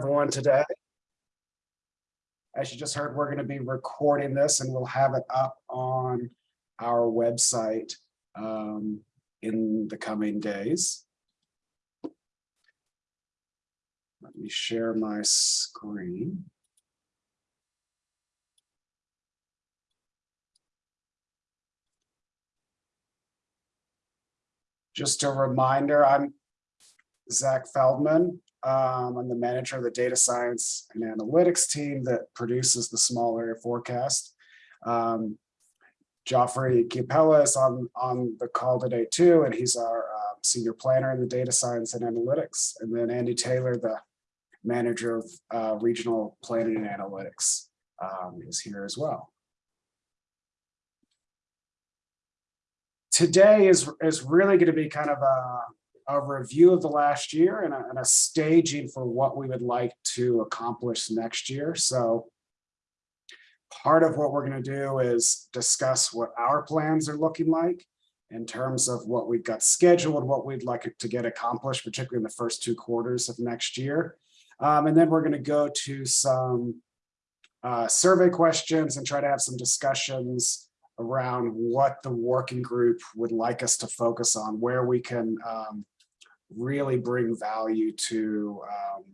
everyone today. As you just heard, we're going to be recording this and we'll have it up on our website um, in the coming days. Let me share my screen. Just a reminder, I'm Zach Feldman. Um, I'm the manager of the data science and analytics team that produces the small area forecast. Um, Joffrey Capella is on, on the call today too, and he's our uh, senior planner in the data science and analytics. And then Andy Taylor, the manager of uh, regional planning and analytics um, is here as well. Today is, is really going to be kind of a, a review of the last year and a, and a staging for what we would like to accomplish next year. So part of what we're going to do is discuss what our plans are looking like in terms of what we've got scheduled, what we'd like to get accomplished, particularly in the first two quarters of next year. Um, and then we're going to go to some uh, survey questions and try to have some discussions around what the working group would like us to focus on, where we can um, really bring value to um,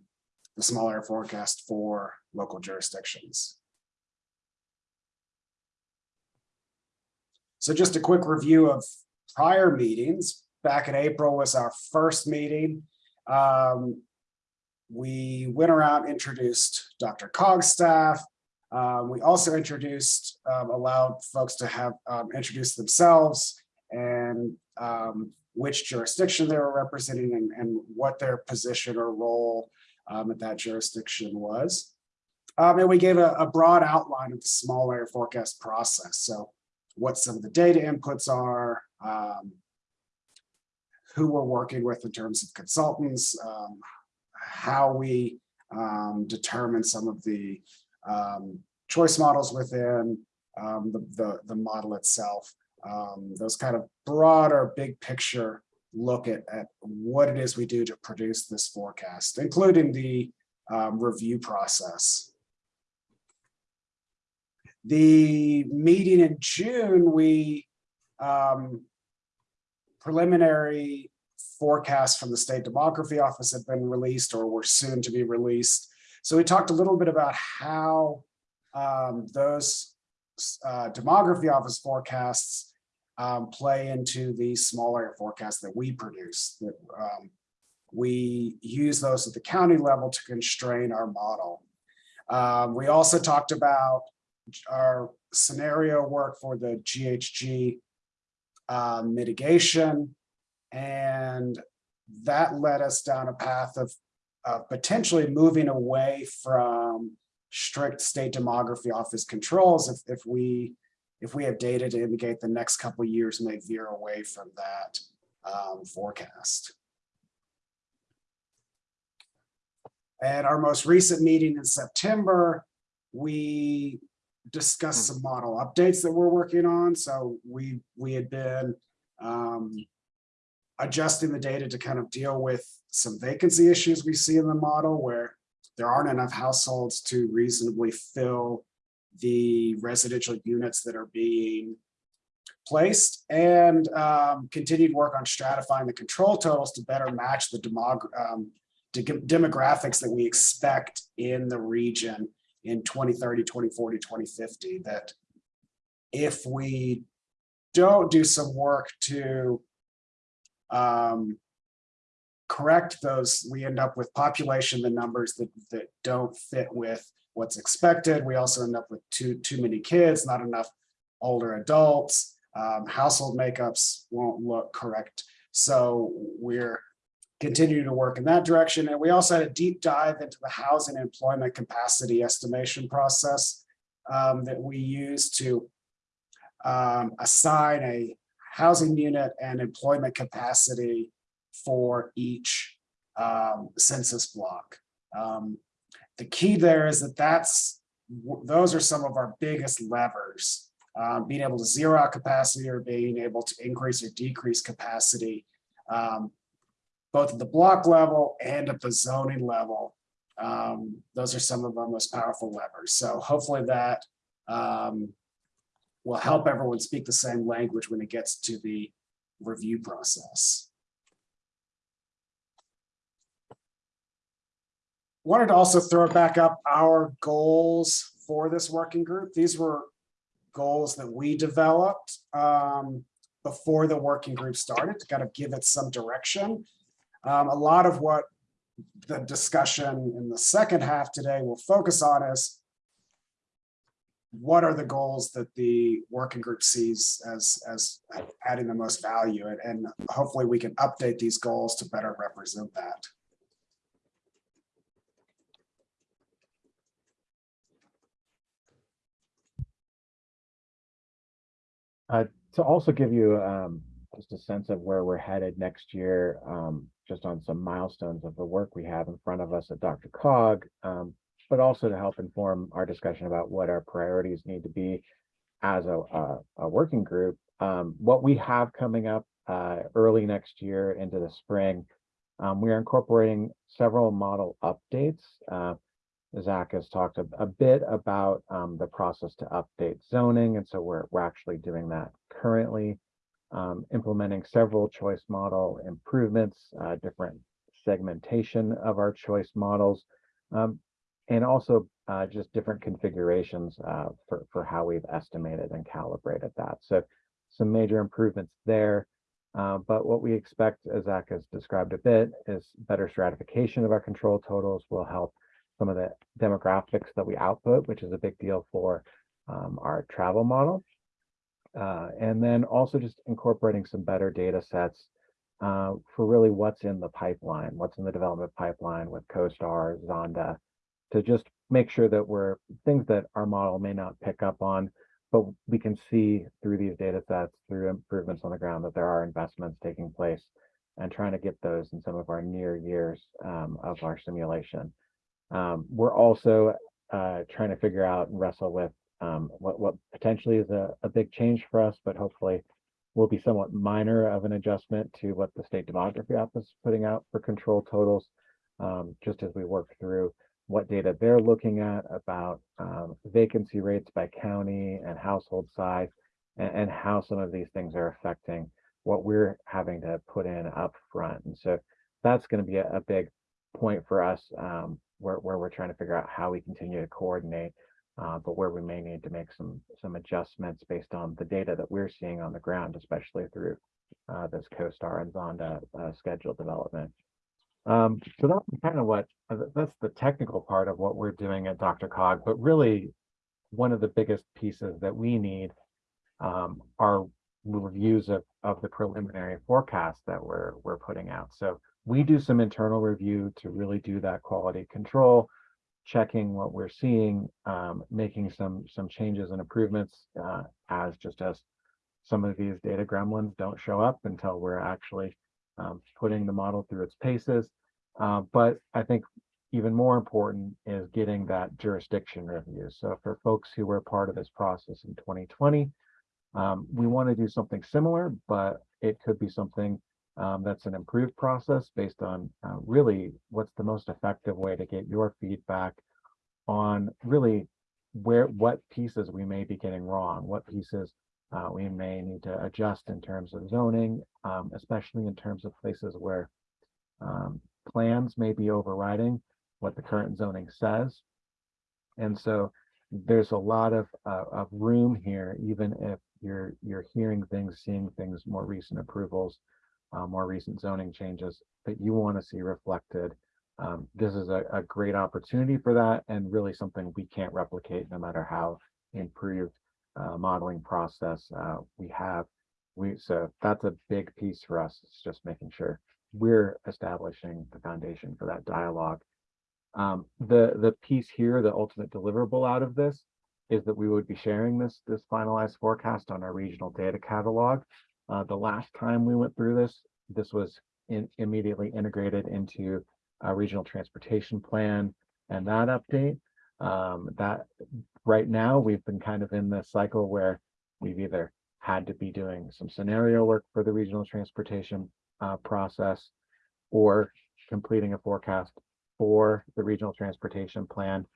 the small area forecast for local jurisdictions. So just a quick review of prior meetings. Back in April was our first meeting. Um, we went around, introduced DRCOG staff. Um, we also introduced, um, allowed folks to have um, introduce themselves and um, which jurisdiction they were representing and, and what their position or role um, at that jurisdiction was. Um, and we gave a, a, broad outline of the small area forecast process. So what some of the data inputs are, um, who we're working with in terms of consultants, um, how we um, determine some of the um, choice models within the, the, the model itself um, those kind of broader big picture look at, at what it is we do to produce this forecast, including the um, review process. The meeting in June, we um, preliminary forecasts from the state demography office have been released or were soon to be released. So we talked a little bit about how um, those uh, demography office forecasts um, play into the small area forecasts that we produce. That um, we use those at the county level to constrain our model. Um, we also talked about our scenario work for the GHG uh, mitigation, and that led us down a path of potentially moving away from strict state demography office controls if, if we if we have data to indicate the next couple years may veer away from that um, forecast. At our most recent meeting in September, we discussed some model updates that we're working on. So we we had been um, adjusting the data to kind of deal with some vacancy issues we see in the model where there aren't enough households to reasonably fill the residential units that are being placed and um, continued work on stratifying the control totals to better match the demog um, demographics that we expect in the region in 2030, 2040, 2050, that if we don't do some work to um, correct those, we end up with population, the numbers that, that don't fit with what's expected. We also end up with too, too many kids, not enough older adults. Um, household makeups won't look correct. So we're continuing to work in that direction. And we also had a deep dive into the housing employment capacity estimation process um, that we use to um, assign a housing unit and employment capacity for each um, census block. The key there is that that's those are some of our biggest levers. Um, being able to zero out capacity or being able to increase or decrease capacity, um, both at the block level and at the zoning level, um, those are some of our most powerful levers. So hopefully that um, will help everyone speak the same language when it gets to the review process. Wanted to also throw back up our goals for this working group. These were goals that we developed um, before the working group started to kind of give it some direction. Um, a lot of what the discussion in the second half today will focus on is what are the goals that the working group sees as, as adding the most value and, and hopefully we can update these goals to better represent that. To also give you um, just a sense of where we're headed next year, um, just on some milestones of the work we have in front of us at DRCOG, um, but also to help inform our discussion about what our priorities need to be as a, a, a working group. Um, what we have coming up uh, early next year into the spring, um, we are incorporating several model updates. Uh, Zach has talked a, a bit about um, the process to update zoning, and so we're, we're actually doing that currently, um, implementing several choice model improvements, uh, different segmentation of our choice models, um, and also uh, just different configurations uh, for, for how we've estimated and calibrated that. So some major improvements there. Uh, but what we expect, as Zach has described a bit, is better stratification of our control totals will help some of the demographics that we output, which is a big deal for um, our travel model. Uh, and then also just incorporating some better data sets uh, for really what's in the pipeline, what's in the development pipeline with CoStar, Zonda, to just make sure that we're things that our model may not pick up on, but we can see through these data sets, through improvements on the ground, that there are investments taking place and trying to get those in some of our near years um, of our simulation. Um, we're also uh, trying to figure out and wrestle with um, what, what potentially is a, a big change for us, but hopefully will be somewhat minor of an adjustment to what the state demography office is putting out for control totals, um, just as we work through what data they're looking at about um, vacancy rates by county and household size, and, and, how some of these things are affecting what we're having to put in up front. And so that's going to be a, a, big point for us um, where, where we're trying to figure out how we continue to coordinate uh, but where we may need to make some some adjustments based on the data that we're seeing on the ground, especially through uh, this CoStar and Zonda uh, schedule development. Um, so that's kind of what uh, that's the technical part of what we're doing at DRCOG, but really one of the biggest pieces that we need um, are reviews of, of the preliminary forecast that we're we're putting out. So we do some internal review to really do that quality control checking what we're seeing, um, making some some changes and improvements uh, as just as some of these data gremlins don't show up until we're actually um, putting the model through its paces. Uh, but I think even more important is getting that jurisdiction review. So for folks who were part of this process in 2020, um, we want to do something similar, but it could be something um, that's an improved process based on uh, really what's the most effective way to get your feedback on really where what pieces we may be getting wrong, what pieces uh, we may need to adjust in terms of zoning, um, especially in terms of places where um, plans may be overriding what the current zoning says. And so there's a lot of, uh, of room here, even if you're you're hearing things, seeing things, more recent approvals uh, more recent zoning changes that you want to see reflected. Um, this is a, a, great opportunity for that and really something we can't replicate no matter how improved uh, modeling process uh, we have. We So that's a big piece for us. It's just making sure we're establishing the foundation for that dialogue. Um, the, the piece here, the ultimate deliverable out of this is that we would be sharing this, this finalized forecast on our regional data catalog. Uh, the last time we went through this, this was in, immediately integrated into a regional transportation plan and that update. Um, that right now we've been kind of in the cycle where we've either had to be doing some scenario work for the regional transportation uh, process or completing a forecast for the regional transportation plan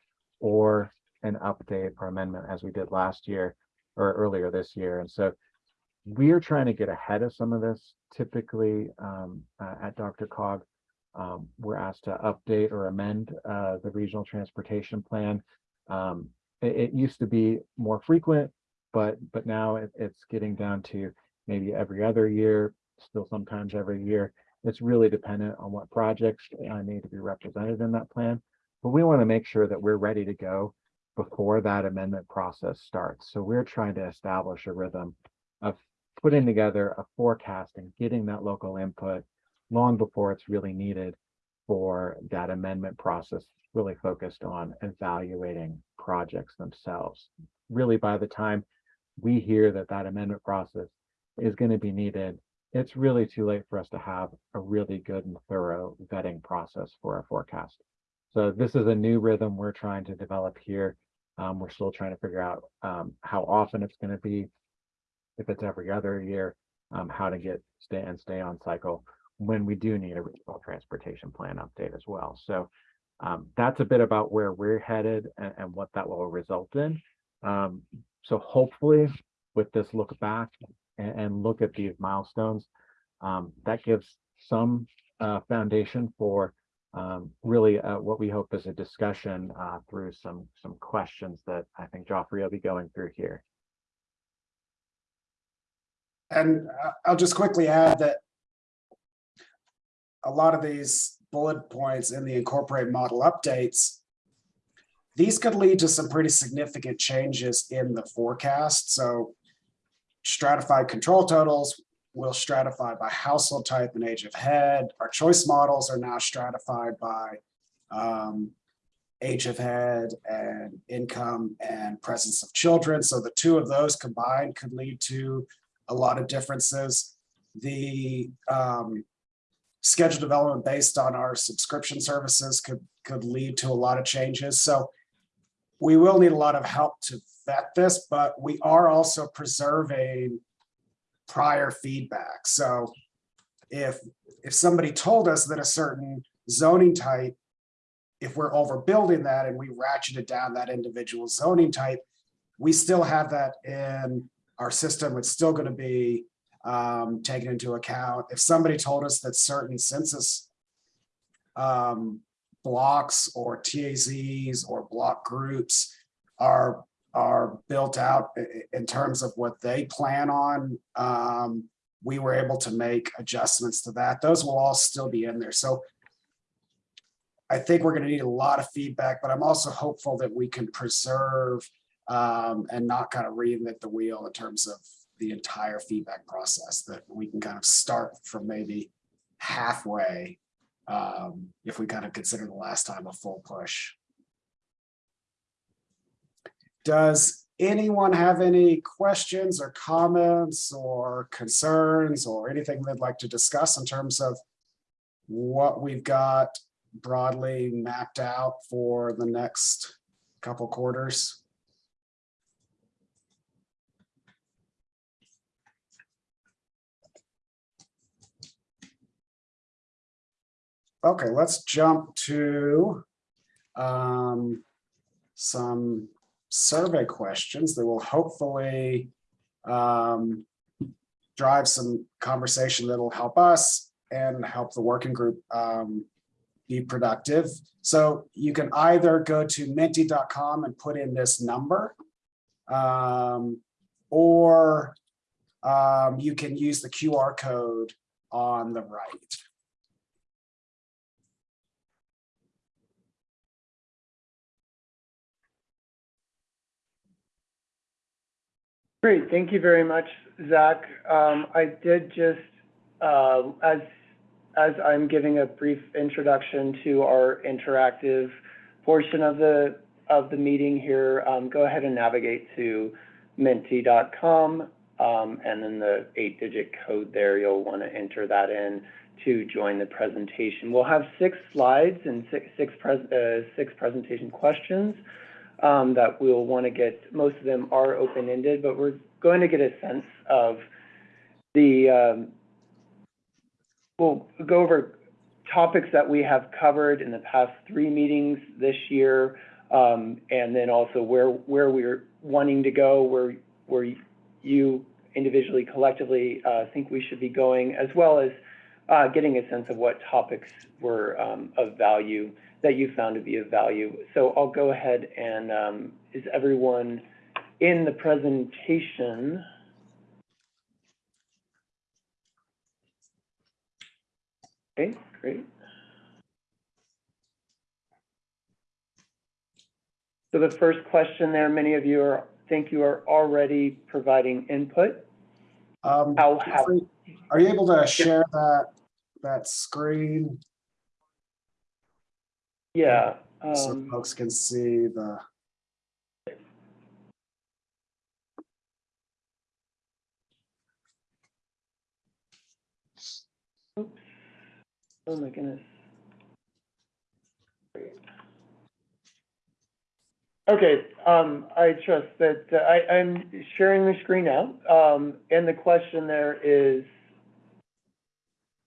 or an update or amendment as we did last year or earlier this year. And so we're trying to get ahead of some of this. Typically, um, uh, at DRCOG, um, we're asked to update or amend, uh, the regional transportation plan. Um, it, it used to be more frequent, but, but now it, it's getting down to maybe every other year, still sometimes every year. It's really dependent on what projects need to be represented in that plan. But we want to make sure that we're ready to go before that amendment process starts. So we're trying to establish a rhythm of putting together a forecast and getting that local input long before it's really needed for that amendment process, really focused on evaluating projects themselves. Really, by the time we hear that that amendment process is going to be needed, it's really too late for us to have a really good and thorough vetting process for our forecast. So this is a new rhythm we're trying to develop here. Um, we're still trying to figure out um, how often it's going to be, if it's every other year, um, how to get stay and stay on cycle when we do need a regional transportation plan update as well. So um, that's a bit about where we're headed and, and what that will result in. Um, so hopefully with this look back and, and look at these milestones, um, that gives some uh, foundation for um, really uh, what we hope is a discussion uh, through some some questions that I think Joffrey will be going through here. And I'll just quickly add that a lot of these bullet points in the incorporate model updates, these could lead to some pretty significant changes in the forecast. So stratified control totals will stratify by household type and age of head. Our choice models are now stratified by um, age of head and income and presence of children. So the two of those combined could lead to a lot of differences. The um, schedule development based on our subscription services could, could lead to a lot of changes. So we will need a lot of help to vet this, but we are also preserving prior feedback. So if, if somebody told us that a certain zoning type, if we're overbuilding that and we ratcheted down that individual zoning type, we still have that in our system. It's still going to be um, taken into account. If somebody told us that certain census um, blocks or TAZs or block groups are are built out in terms of what they plan on, um, we were able to make adjustments to that. Those will all still be in there. So I think we're going to need a lot of feedback, but I'm also hopeful that we can preserve um, and not kind of reinvent the wheel in terms of the entire feedback process, that we can kind of start from maybe halfway um, if we kind of consider the last time a full push. Does anyone have any questions or comments or concerns or anything they'd like to discuss in terms of what we've got broadly mapped out for the next couple quarters? Okay, let's jump to um, some survey questions that will hopefully um, drive some conversation that'll help us and help the working group um, be productive. So you can either go to menti.com and put in this number, um, or um, you can use the QR code on the right. Great, thank you very much, Zach. Um, I did just, uh, as, as I'm giving a brief introduction to our interactive portion of the, of the meeting here, um, go ahead and navigate to menti.com, um, and then the eight-digit code there, you'll want to enter that in to join the presentation. We'll have six slides and six, six, uh, six presentation questions um, that we'll want to get. Most of them are open-ended, but we're going to get a sense of the, um, we'll go over topics that we have covered in the past three meetings this year, um, and then also where, where we're wanting to go, where, where you individually, collectively, uh, think we should be going, as well as, uh, getting a sense of what topics were, um, of value, that you found to be of value. So I'll go ahead and, um, is everyone in the presentation? Okay, great. So the first question there, many of you are, think you are already providing input. Um, How have, Are you able to share that, that screen yeah, so um, folks can see the, oops. Oh my goodness. Okay, um, I trust that, uh, I, I'm sharing the screen now, um, and the question there is,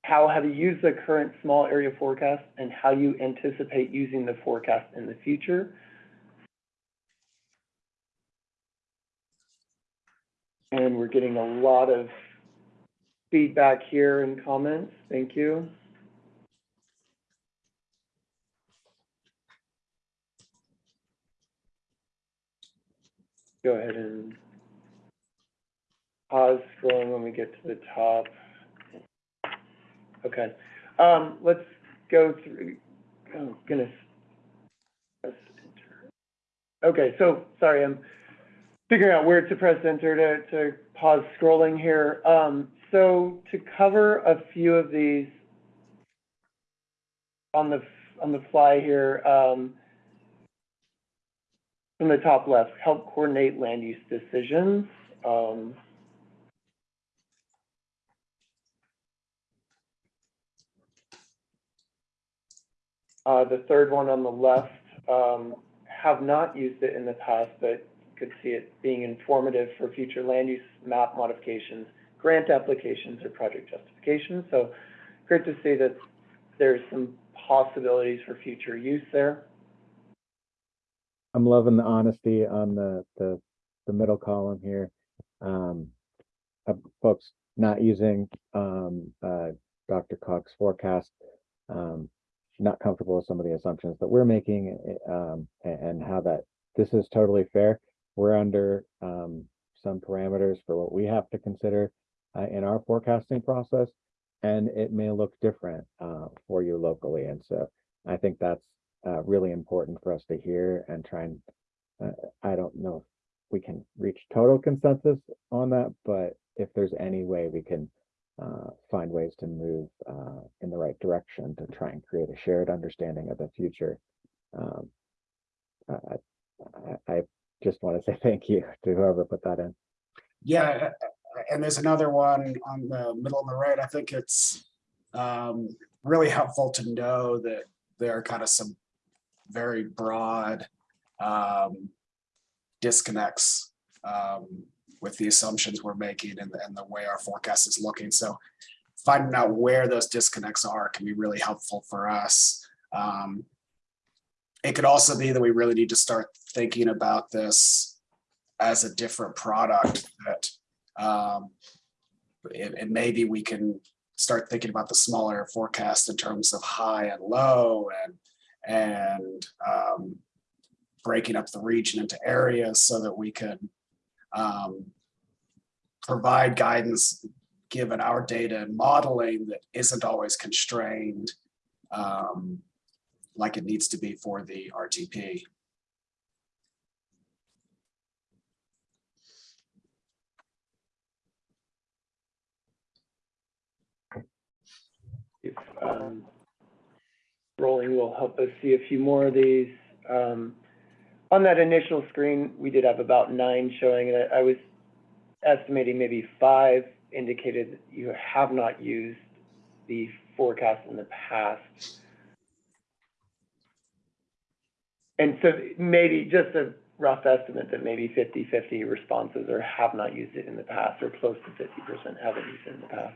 how have you used the current small area forecast and how you anticipate using the forecast in the future? And we're getting a lot of feedback here and comments. Thank you. Go ahead and pause scrolling when we get to the top. Okay, um, let's go through, oh goodness. Okay, so, sorry, I'm figuring out where to press enter to, to pause scrolling here. Um, so to cover a few of these on the, on the fly here, um, from the top left, help coordinate land use decisions. Um, Uh, the third one on the left, um, have not used it in the past, but could see it being informative for future land use map modifications, grant applications, or project justifications. So great to see that there's some possibilities for future use there. I'm loving the honesty on the, the, the middle column here. Um, folks not using, um, uh, DRCOG's forecast, um, not comfortable with some of the assumptions that we're making, eh, um, and, how that, this is totally fair. We're under, um, some parameters for what we have to consider, uh, in our forecasting process. And it may look different, uh, for you locally. And so I think that's, uh, really important for us to hear and try and uh, I don't know if we can reach total consensus on that, but if there's any way we can uh, find ways to move uh, in the right direction to try and create a shared understanding of the future. Um, I, I, I just want to say thank you to whoever put that in. yeah, and there's another one on the middle of the right. I think it's um, really helpful to know that there are kind of some very broad um, disconnects um, with the assumptions we're making and, and the way our forecast is looking. So finding out where those disconnects are can be really helpful for us. Um, it could also be that we really need to start thinking about this as a different product that um, and, and maybe we can start thinking about the smaller forecast in terms of high and low and and um, breaking up the region into areas so that we can um, provide guidance given our data and modeling that isn't always constrained um, like it needs to be for the RTP. If, um, rolling will help us see a few more of these. Um, on that initial screen, we did have about nine showing, and I I was estimating maybe five indicated that you have not used the forecast in the past. And so maybe just a rough estimate that maybe 50-50 responses or have not used it in the past, or close to fifty percent haven't used it in the past.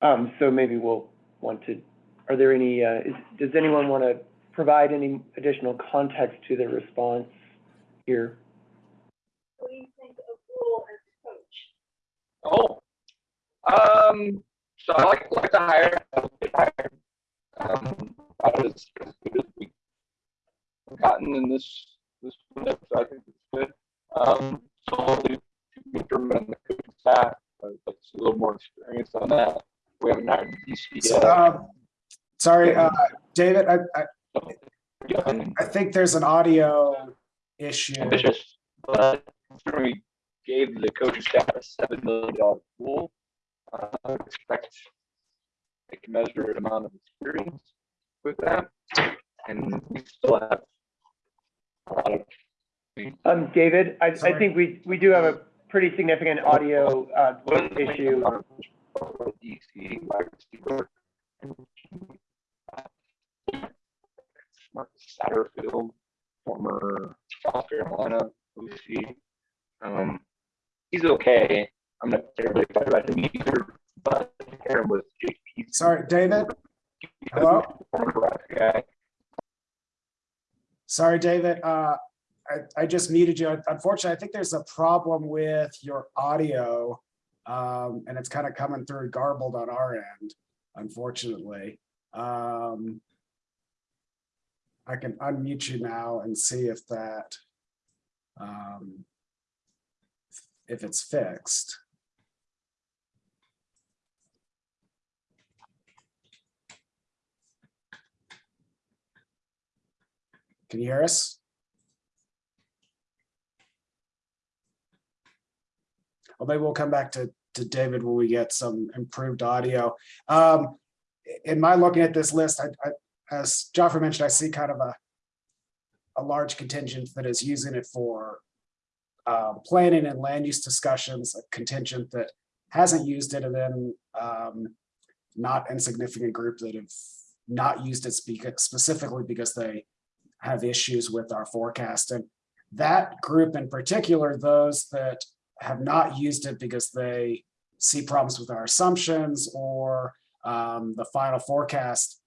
Um, so maybe we'll want to are there any, uh, is, does anyone want to provide any additional context to the response here? What do you think of rule as coach? Oh, um, so I like, like to hire, I hire. Um, I was as good as we gotten in this, this window, so I think it's good. Um, slowly, McDermott and the coaching staff, uh, like a little more experience on that. We haven't hired DC So, yet. um, Sorry, uh, David, I, I, so, yeah, and I think there's an audio issue. ambitious, but considering we gave the coaching staff a seven million dollar pool, uh, I expect a commensurate amount of experience with that, and we still have a lot of. Um, David, I, I think we, we do have a pretty significant audio, uh, issue. Sorry, David? Hello? Sorry, David, uh, I, I just muted you. Unfortunately, I think there's a problem with your audio. Um, and it's kind of coming through garbled on our end, unfortunately. Um, I can unmute you now and see if that, um, if it's fixed. Can you hear us? Well, maybe we'll come back to, to David when we get some improved audio. Um, in my looking at this list, I, I, as Joffrey mentioned, I see kind of a, a large contingent that is using it for uh, planning and land use discussions, a contingent that hasn't used it, and then um, not insignificant group that have not used it specifically because they have issues with our forecast. And that group in particular, those that have not used it because they see problems with our assumptions or um, the final forecast.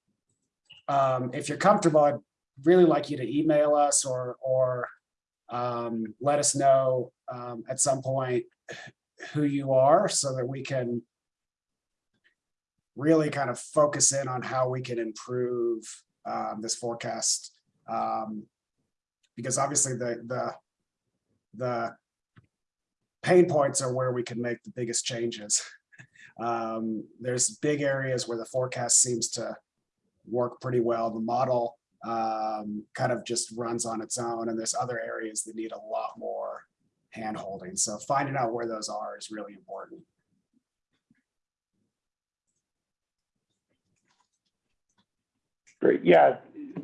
Um, if you're comfortable, I'd really like you to email us or, or um, let us know um, at some point who you are so that we can really kind of focus in on how we can improve um, this forecast. Um, because obviously the, the, the pain points are where we can make the biggest changes. Um, there's big areas where the forecast seems to work pretty well. The model um, kind of just runs on its own, and there's other areas that need a lot more hand holding. So finding out where those are is really important. Great, yeah,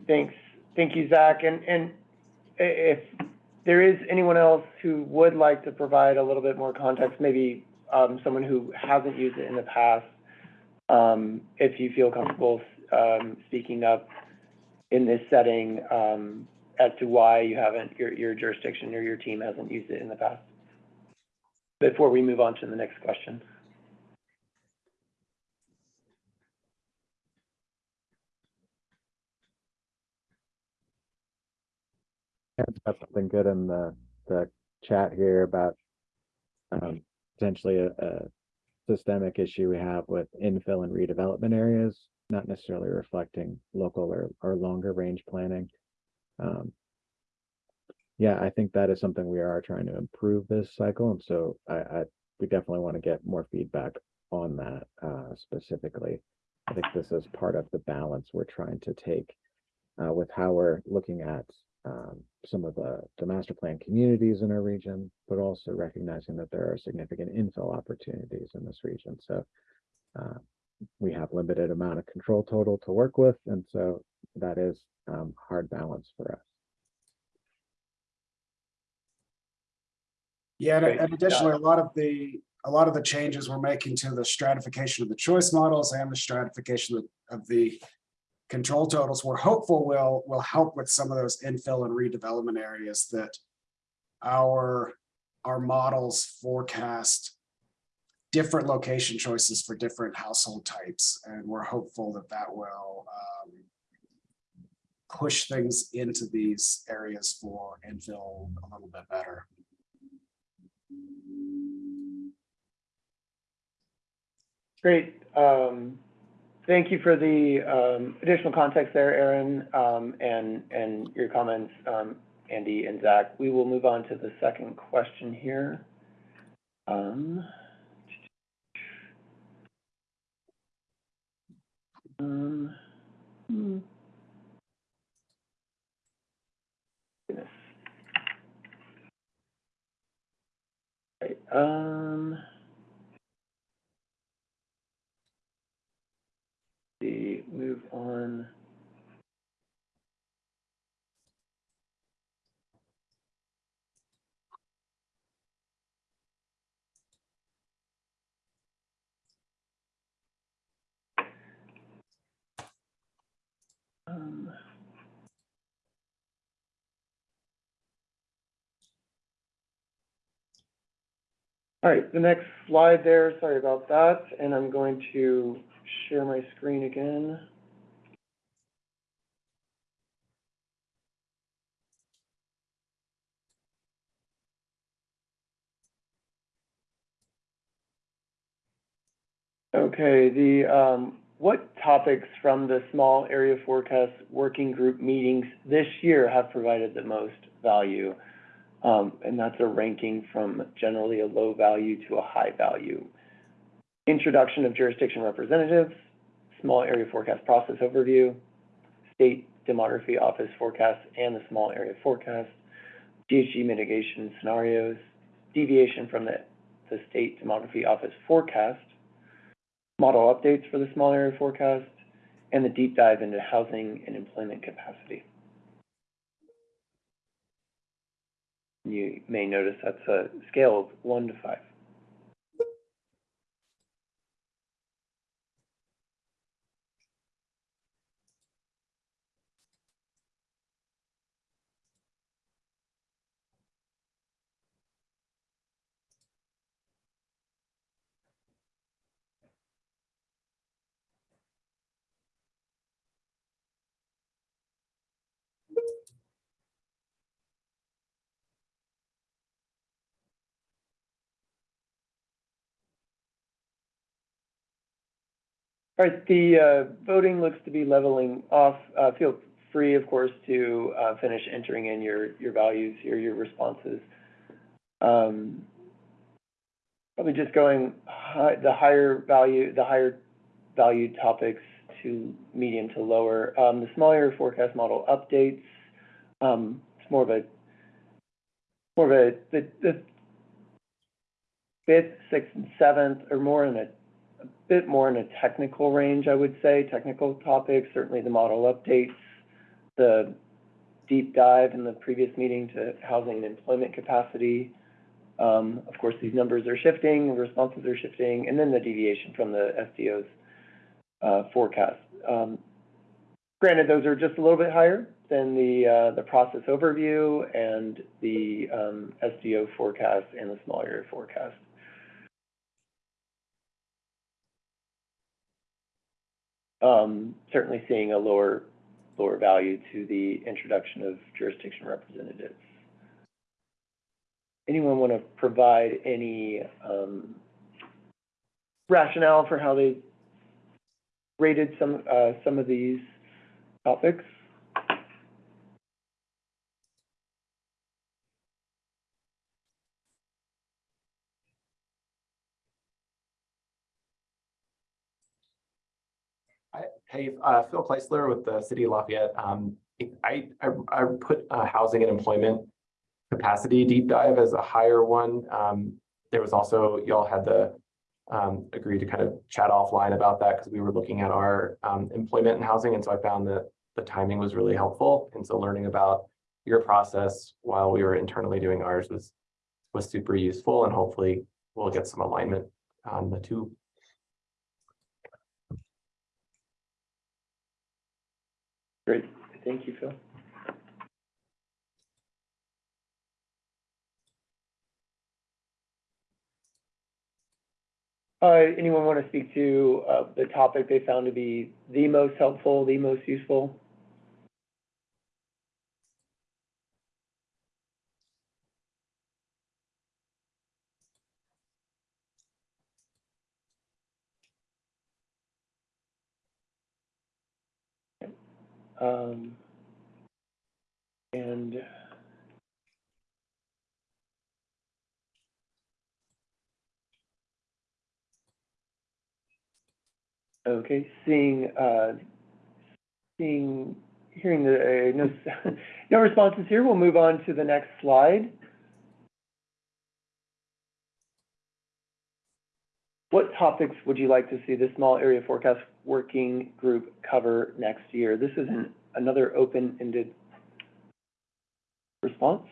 thanks, thank you, Zach, and, and if there is anyone else who would like to provide a little bit more context, maybe, um, someone who hasn't used it in the past, um, if you feel comfortable, um, speaking up in this setting, um, as to why you haven't, your, your jurisdiction or your team hasn't used it in the past. Before we move on to the next question. Aaron's got something good in the, the chat here about um, potentially a, a systemic issue we have with infill and redevelopment areas, not necessarily reflecting local or, or longer range planning. Um, yeah, I think that is something we are trying to improve this cycle, and so I, I, we definitely want to get more feedback on that, uh, specifically. I think this is part of the balance we're trying to take, uh, with how we're looking at, um, some of the, the master plan communities in our region, but also recognizing that there are significant infill opportunities in this region. So uh, we have limited amount of control total to work with, and so that is um, hard balance for us. Yeah, and- and additionally, a lot of the, a lot of the changes we're making to the stratification of the choice models and the stratification of- of the control totals, we're hopeful will, will help with some of those infill and redevelopment areas that our, our models forecast different location choices for different household types, and we're hopeful that that will um, push things into these areas for infill a little bit better. Great. Um, thank you for the, um, additional context there, Aaron, um, and, your comments, um, Andy and Zach. We will move on to the second question here. Hmm. Goodness. Right, um. See, move on. Um, All right, the next slide there, sorry about that, and I'm going to share my screen again. Okay, the, um, what topics from the small area forecast working group meetings this year have provided the most value? Um, and that's a ranking from generally a low value to a high value. Introduction of jurisdiction representatives, small area forecast process overview, state demography office forecast and the small area forecast, GHG mitigation scenarios, deviation from the, the state demography office forecast, model updates for the small area forecast, and the deep dive into housing and employment capacity. You may notice that's a scale of one to five. All right, the uh, voting looks to be leveling off. Uh, Feel free, of course, to uh, finish entering in your, your values here, your responses. Um, Probably just going the higher value, the higher value topics to medium to lower. Um, The smaller forecast model updates, um, it's more of a, more of a, the, the fifth, sixth, and seventh are more in a a bit more in a technical range, I would say, technical topics, certainly the model updates, the deep dive in the previous meeting to housing and employment capacity. Um, of course, these numbers are shifting, responses are shifting, and then the deviation from the SDO's uh, forecast. Um, granted, those are just a little bit higher than the, uh, the process overview and the um, SDO forecast and the small area forecast. Um, certainly seeing a lower, lower value to the introduction of jurisdiction representatives. Anyone want to provide any, um, rationale for how they rated some, uh, some of these topics? I, hey, uh, Phil Kleisler with the City of Lafayette. Um, I, I, I put, uh, housing and employment capacity deep dive as a higher one. Um, there was also, y'all had the, um, agree to kind of chat offline about that because we were looking at our, um, employment and housing. And so I found that the timing was really helpful. And so learning about your process while we were internally doing ours was, was super useful and hopefully we'll get some alignment on the two Great, thank you, Phil. Uh, anyone want to speak to, uh, the topic they found to be the most helpful, the most useful? Um, and Okay, seeing, uh, seeing, hearing the, uh, no, no responses here, we'll move on to the next slide. What topics would you like to see the small area forecast working group cover next year? This is an- another open-ended response.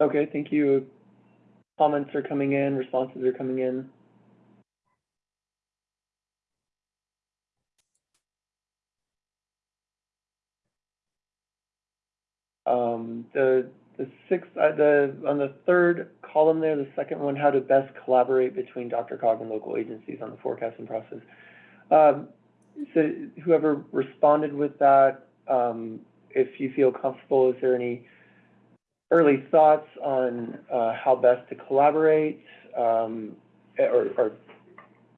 Okay, thank you. Comments are coming in, responses are coming in. Um, the, the sixth, uh, the, on the third column there, the second one, how to best collaborate between DRCOG and local agencies on the forecasting process. Um, so whoever responded with that, um, if you feel comfortable, is there any early thoughts on uh, how best to collaborate, um, or, or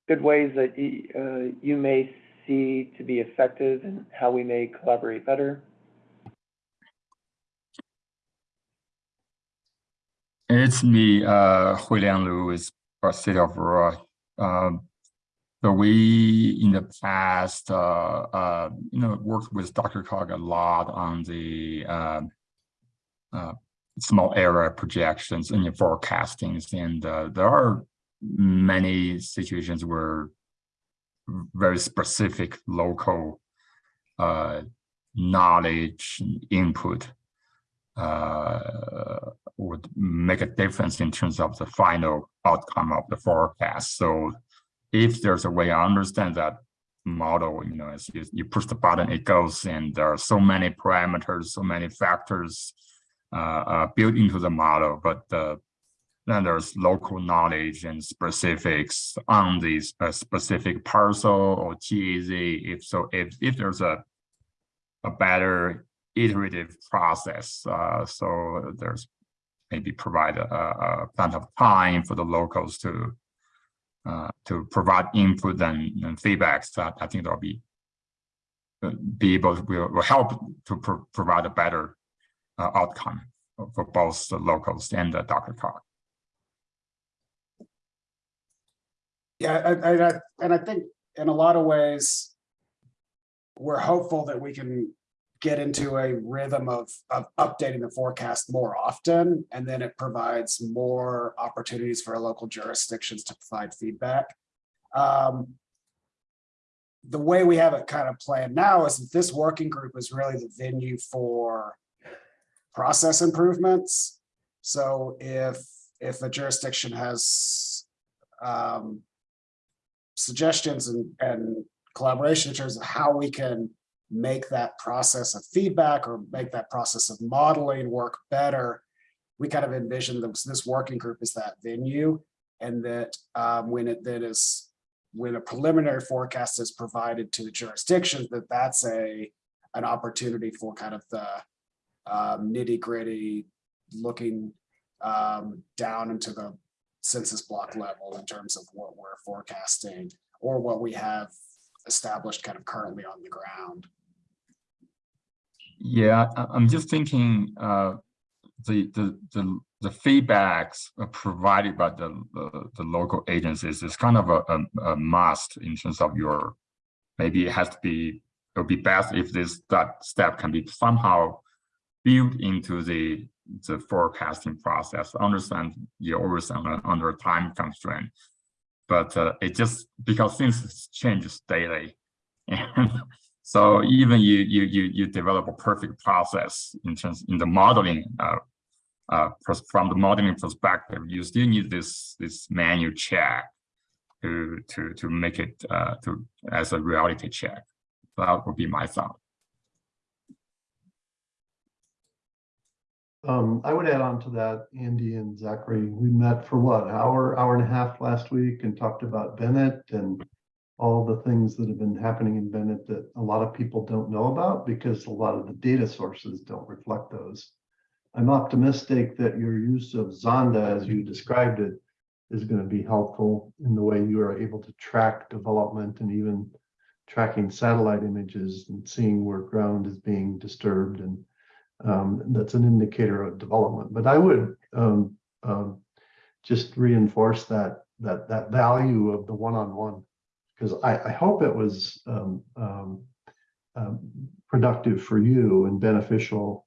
good ways that y- uh, you may see to be effective and how we may collaborate better? It's me, uh, Huilian Liu with the City of Aurora. Um, so we, in the past, uh, uh, you know, worked with DRCOG a lot on the, um, uh, small area projections and your forecastings, and, uh, there are many situations where very specific local, uh, knowledge input, uh, would make a difference in terms of the final outcome of the forecast. So if there's a way I understand that model, you know, as you, you push the button, it goes, and there are so many parameters, so many factors built into the model, but uh, then there's local knowledge and specifics on these uh, specific parcel or TAZ. If so, if if there's a a better iterative process, uh, so there's maybe provide a, a plenty of time for the locals to uh, to provide input and, and feedbacks that I think that'll be uh, be able to, will, will help to pro provide a better uh, outcome for both the locals and the DRCOG. Yeah, and, and I, and I think in a lot of ways, we're hopeful that we can get into a rhythm of, of updating the forecast more often, and then it provides more opportunities for local jurisdictions to provide feedback. Um, the way we have it kind of planned now is that this working group is really the venue for process improvements. So if, if a jurisdiction has um, suggestions and, and collaboration in terms of how we can make that process of feedback or make that process of modeling work better. We kind of envision this, this working group as that venue and that um, when it then is, when a preliminary forecast is provided to the jurisdictions, that that's a, an opportunity for kind of the um, nitty gritty looking um, down into the census block level in terms of what we're forecasting or what we have established kind of currently on the ground. Yeah, I'm just thinking, uh, the, the, the, the feedbacks provided by the, the, the local agencies is kind of a, a, a must in terms of your, maybe it has to be, it would be best if this, that step can be somehow built into the, the forecasting process. Understand you're always under, under time constraint. But, uh, it just, because things changes daily. And so even you you you you develop a perfect process in terms in the modeling uh, uh, from the modeling perspective, you still need this this manual check to to to make it uh, to as a reality check. That would be my thought. Um, I would add on to that, Andy and Zachary, we met for what, hour, hour and a half last week and talked about Bennett and all the things that have been happening in Bennett that a lot of people don't know about because a lot of the data sources don't reflect those. I'm optimistic that your use of Zonda, as you described it, is going to be helpful in the way you are able to track development and even tracking satellite images and seeing where ground is being disturbed and um, that's an indicator of development. But I would um, um, just reinforce that that that value of the one-on-one because I, I hope it was um, um, um, productive for you and beneficial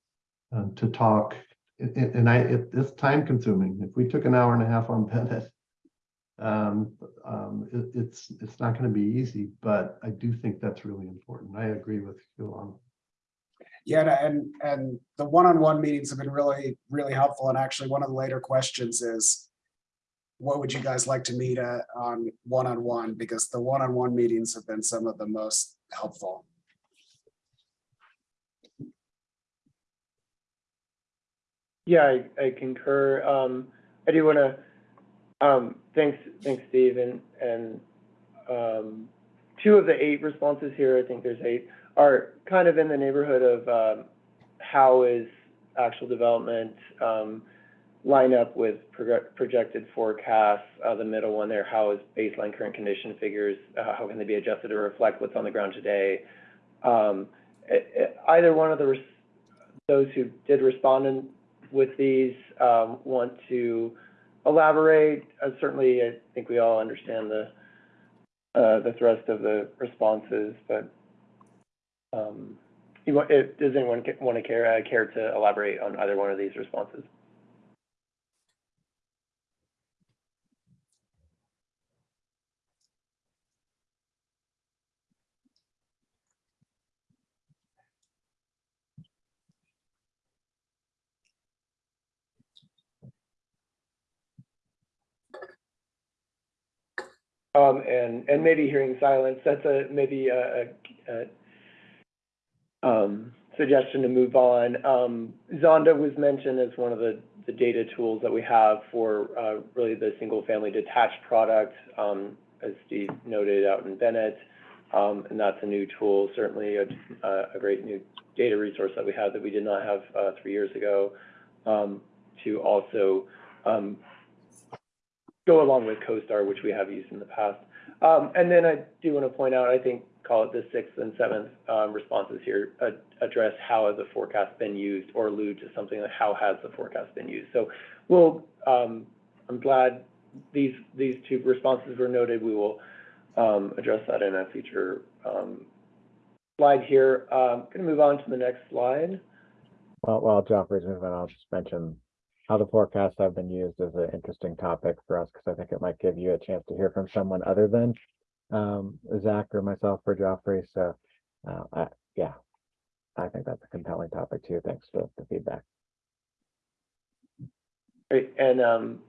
to talk. And- I, it, it's time consuming. If we took an hour and a half on Bennett, um, um, it, it's it's not going to be easy. But I do think that's really important. I agree with you on Yeah, and, and the one-on-one meetings have been really, really helpful. And actually, one of the later questions is, what would you guys like to meet at on one-on-one? Because the one-on-one meetings have been some of the most helpful. Yeah, I, I concur. Um, I do want to, um, thanks, thanks, Steve, and, and, um, two of the eight responses here, I think there's eight, are kind of in the neighborhood of, um, how is actual development, um, line up with proje- projected forecasts? Uh, the middle one there, how is baseline current condition figures, uh, how can they be adjusted to reflect what's on the ground today? Um, e- e- either one of the, those who did respond in, with these, um, want to elaborate. Uh, certainly, I think we all understand the, uh, the thrust of the responses, but, um, you does anyone want to care, uh, care to elaborate on either one of these responses? Um, and, and maybe hearing silence, that's a, maybe a, a, um, suggestion to move on. Um, Zonda was mentioned as one of the, data tools that we have for, uh, really the single-family detached product, um, as Steve noted out in Bennett. And that's a new tool, certainly a, great new data resource that we have that we did not have, uh, three years ago. To also, go along with CoStar, which we have used in the past. And then I do want to point out, I think, call it the sixth and seventh, um, responses here, uh, address how has the forecast been used or allude to something like how has the forecast been used. So we'll, um, I'm glad these, these two responses were noted. We will, um, address that in a future, um, slide here. Um, gonna move on to the next slide. Well, while Joffrey's moving, I'll just mention how the forecasts have been used as an interesting topic for us, because I think it might give you a chance to hear from someone other than um, Zach or myself or Joffrey. So, uh, I, yeah, I think that's a compelling topic too. Thanks for the feedback. Great, and, um,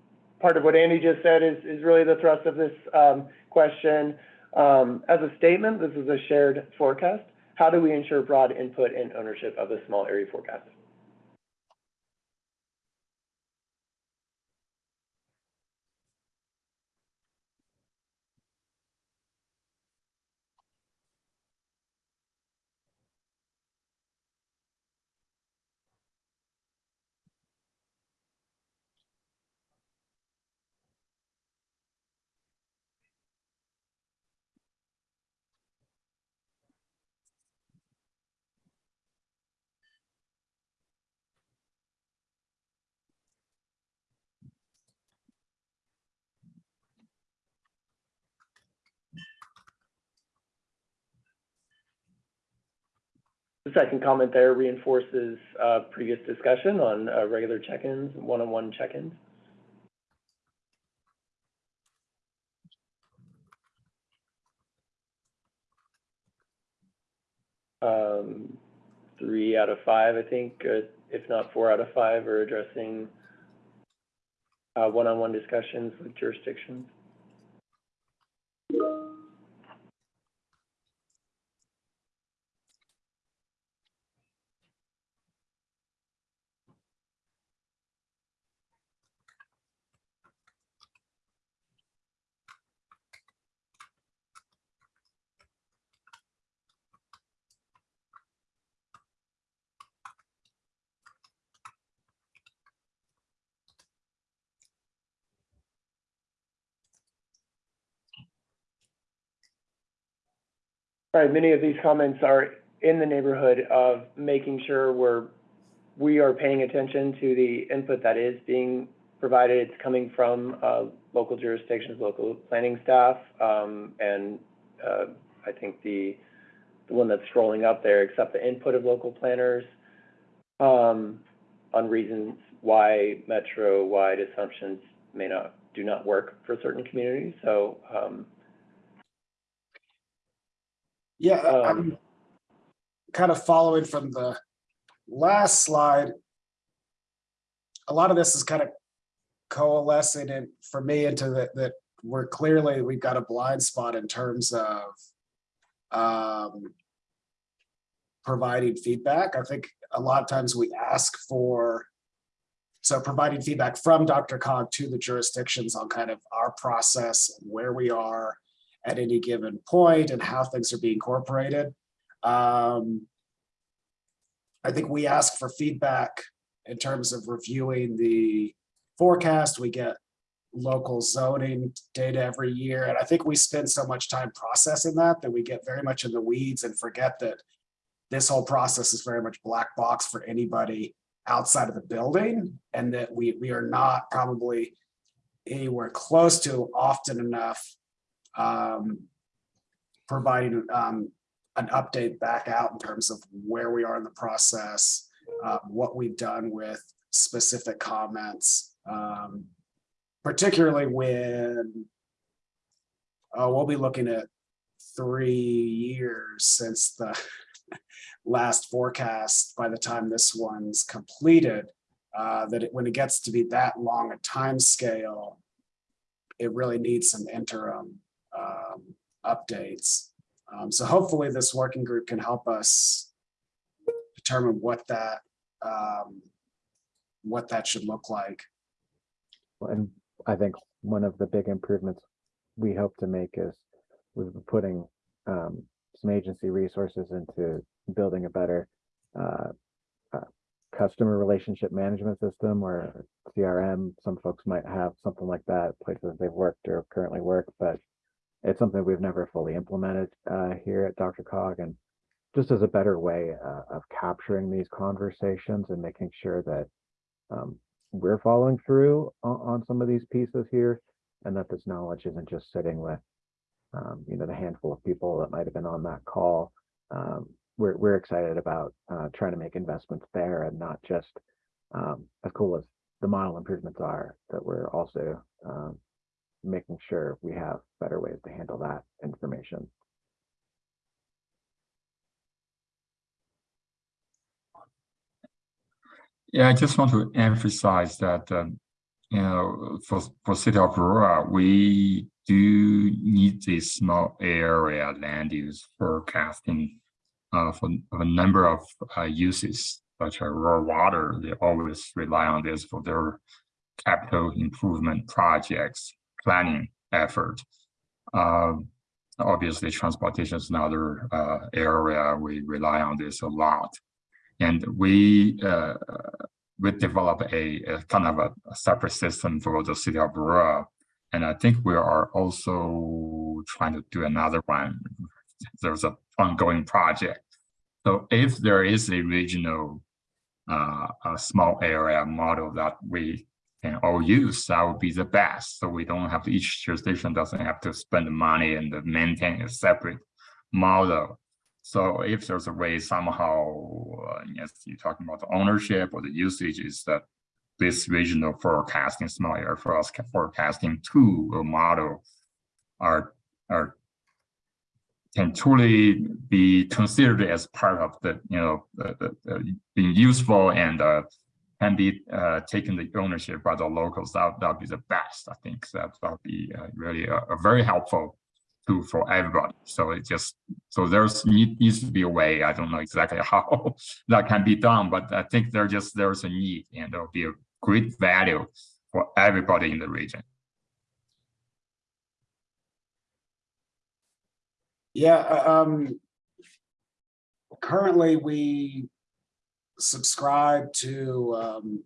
part of what Andy just said is, is really the thrust of this, um, question. Um, as a statement, this is a shared forecast. How do we ensure broad input and ownership of the small area forecast? The second comment there reinforces, uh, previous discussion on, uh, regular check-ins, one-on-one check-ins. Um, three out of five, I think, uh, if not four out of five, are addressing uh, one-on-one discussions with jurisdictions. All right, many of these comments are in the neighborhood of making sure we're, we are paying attention to the input that is being provided. It's coming from, uh, local jurisdictions, local planning staff, um, and, uh, I think the, the one that's scrolling up there, accept the input of local planners, um, on reasons why metro-wide assumptions may not, do not work for certain communities, so, um, Yeah, Um, I'm kind of following from the last slide. A lot of this is kind of coalescing and for me into that, that we're clearly, we've got a blind spot in terms of um, providing feedback. I think a lot of times we ask for so providing feedback from DRCOG to the jurisdictions on kind of our process, and where we are, at any given point and how things are being incorporated. Um, I think we ask for feedback in terms of reviewing the forecast. We get local zoning data every year. And I think we spend so much time processing that, that we get very much in the weeds and forget that this whole process is very much black box for anybody outside of the building and that we, we are not probably anywhere close to often enough um, providing um, an update back out in terms of where we are in the process, uh, what we've done with specific comments, um, particularly when uh, we'll be looking at three years since the last forecast by the time this one's completed, uh, that it, when it gets to be that long a time scale, it really needs some interim um, updates. Um, so hopefully this working group can help us determine what that um, what that should look like. And I think one of the big improvements we hope to make is we've been putting um, some agency resources into building a better uh, uh, customer relationship management system or CRM. Some folks might have something like that, places they've worked or currently work, but it's something we've never fully implemented uh, here at DRCOG and just as a better way uh, of capturing these conversations and making sure that um, we're following through on, on some of these pieces here and that this knowledge isn't just sitting with um, you know the handful of people that might have been on that call um, we're, we're excited about uh, trying to make investments there and not just um, as cool as the model improvements are that we're also um, making sure we have better ways to handle that information Yeah, I just want to emphasize that, um, you know, for, for City of Aurora, we do need this small area land use forecasting uh, for a number of uh, uses, such as raw water. They always rely on this for their capital improvement projects, planning effort. Um, obviously, transportation is another uh, area we rely on this a lot. And we uh, we develop a, a kind of a, separate system for the city of Aurora. And I think we are also trying to do another one. There's an ongoing project. So if there is a regional uh, a small area model that we can all use, that would be the best. So we don't have to, each jurisdiction doesn't have to spend the money and maintain a separate model. So if there's a way somehow, uh, yes, you're talking about the ownership or the usage is that this regional forecasting, small area forecasting tool or model are, are can truly be considered as part of the, you know, being useful and uh, can be uh, taken the ownership by the locals. That that'd be the best. I think that that'd be uh, really a, a very helpful tool for everybody. So it just so there's need, needs to be a way. I don't know exactly how that can be done, but I think there just there's a need and there'll be a great value for everybody in the region. Yeah, uh, um. Currently, we subscribe to um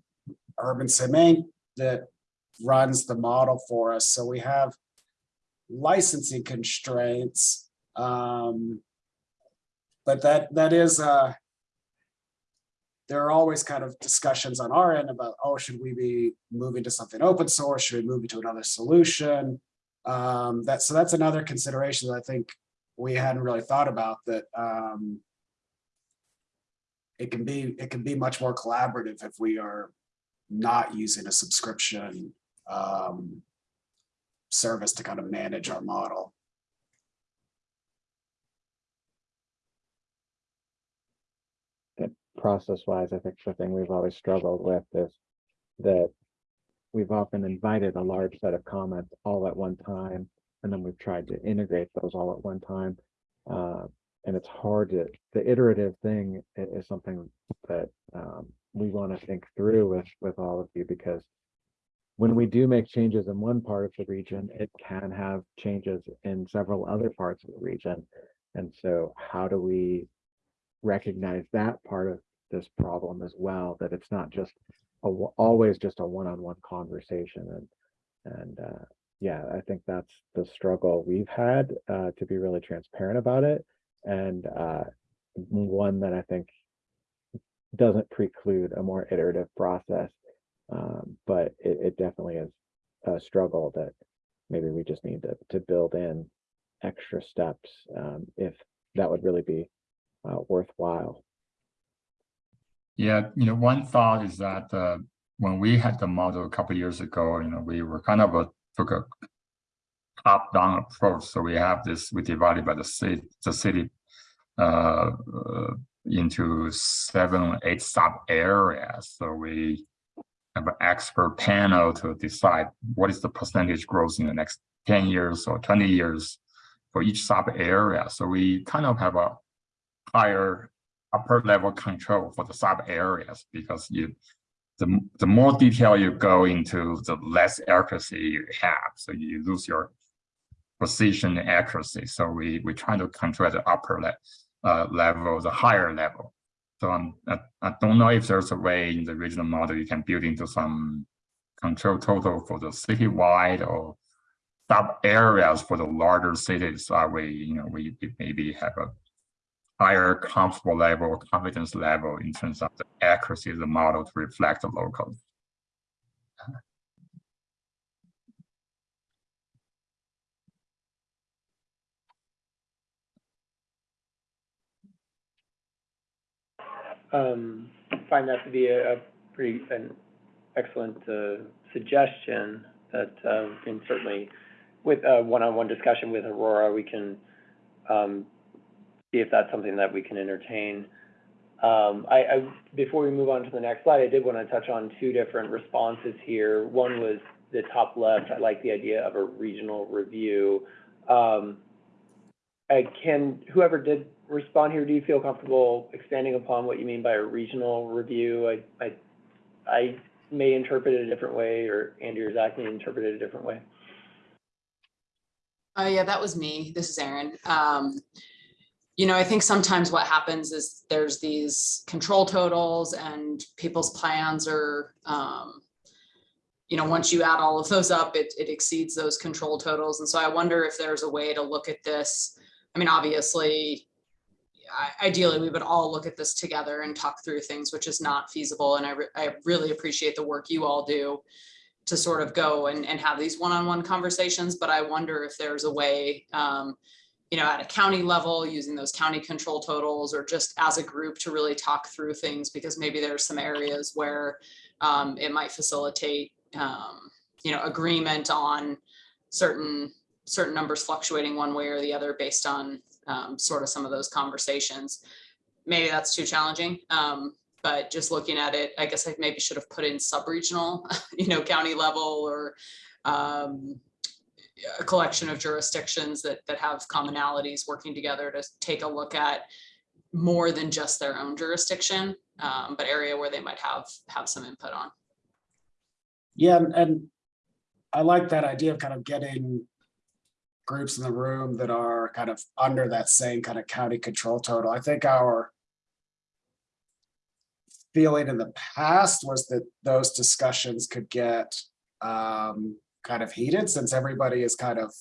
UrbanSim that runs the model for us, so we have licensing constraints. Um. But that that is uh. There are always kind of discussions on our end about, oh, should we be moving to something open source? Should we move to another solution? Um, that, so that's another consideration that I think we hadn't really thought about that um, it can be it can be much more collaborative if we are not using a subscription um, service to kind of manage our model. process wise, I think the thing we've always struggled with is that we've often invited a large set of comments all at one time, and then we've tried to integrate those all at one time. Uh, and it's hard to, the iterative thing is, something that um, we want to think through with, with all of you because when we do make changes in one part of the region, it can have changes in several other parts of the region. And so how do we recognize that part of this problem as well, that it's not just a, always just a one-on-one conversation and, and, uh, yeah, I think that's the struggle we've had, uh, to be really transparent about it. And, uh, one that I think doesn't preclude a more iterative process. Um, but it, it definitely is a struggle that maybe we just need to, to build in extra steps, um, if that would really be uh, worthwhile. Yeah, you know, one thought is that uh, when we had the model a couple years ago, you know, we were kind of a took a top-down approach. So we have this, we divided by the city, the city uh, uh, into seven, eight sub areas. So we have an expert panel to decide what is the percentage growth in the next 10 years or 20 years for each sub area. So we kind of have a higher upper level control for the sub areas because you the, the more detail you go into, the less accuracy you have. So you lose your precision and accuracy. So we we try to control the upper le uh, level, the higher level. So um, I, I don't know if there's a way in the regional model you can build into some control total for the citywide or sub areas for the larger cities. That way, you know, we we maybe have a higher comfortable level, confidence level in terms of the accuracy of the model to reflect the local. Um, find that to be a, a pretty, an excellent, uh, suggestion that, uh, certainly, with a one-on-one discussion with Aurora, we can, um, see if that's something that we can entertain. Um, I, I, before we move on to the next slide, I did want to touch on two different responses here. One was the top left, I like the idea of a regional review. Um, I can, whoever did respond here, do you feel comfortable expanding upon what you mean by a regional review? I, I, I may interpret it a different way, or Andy or Zach may interpret it a different way. Oh, yeah, that was me. This is Erin. Um, you know, I think sometimes what happens is there's these control totals and people's plans are, um, you know, once you add all of those up, it, it exceeds those control totals. And so I wonder if there's a way to look at this. I mean, obviously, ideally, we would all look at this together and talk through things, which is not feasible. And I, re- I really appreciate the work you all do to sort of go and, and have these one-on-one conversations, but I wonder if there's a way um, you know, at a county level, using those county control totals, or just as a group to really talk through things, because maybe there's some areas where um, it might facilitate, um, you know, agreement on certain, certain numbers fluctuating one way or the other based on um, sort of some of those conversations. Maybe that's too challenging, um, but just looking at it, I guess I maybe should have put in sub-regional, you know, county level or um, a collection of jurisdictions that, that have commonalities working together to take a look at more than just their own jurisdiction, um, but area where they might have, have some input on. Yeah, and- and I like that idea of kind of getting groups in the room that are kind of under that same kind of county control total. I think our feeling in the past was that those discussions could get um, kind of heated since everybody is kind of,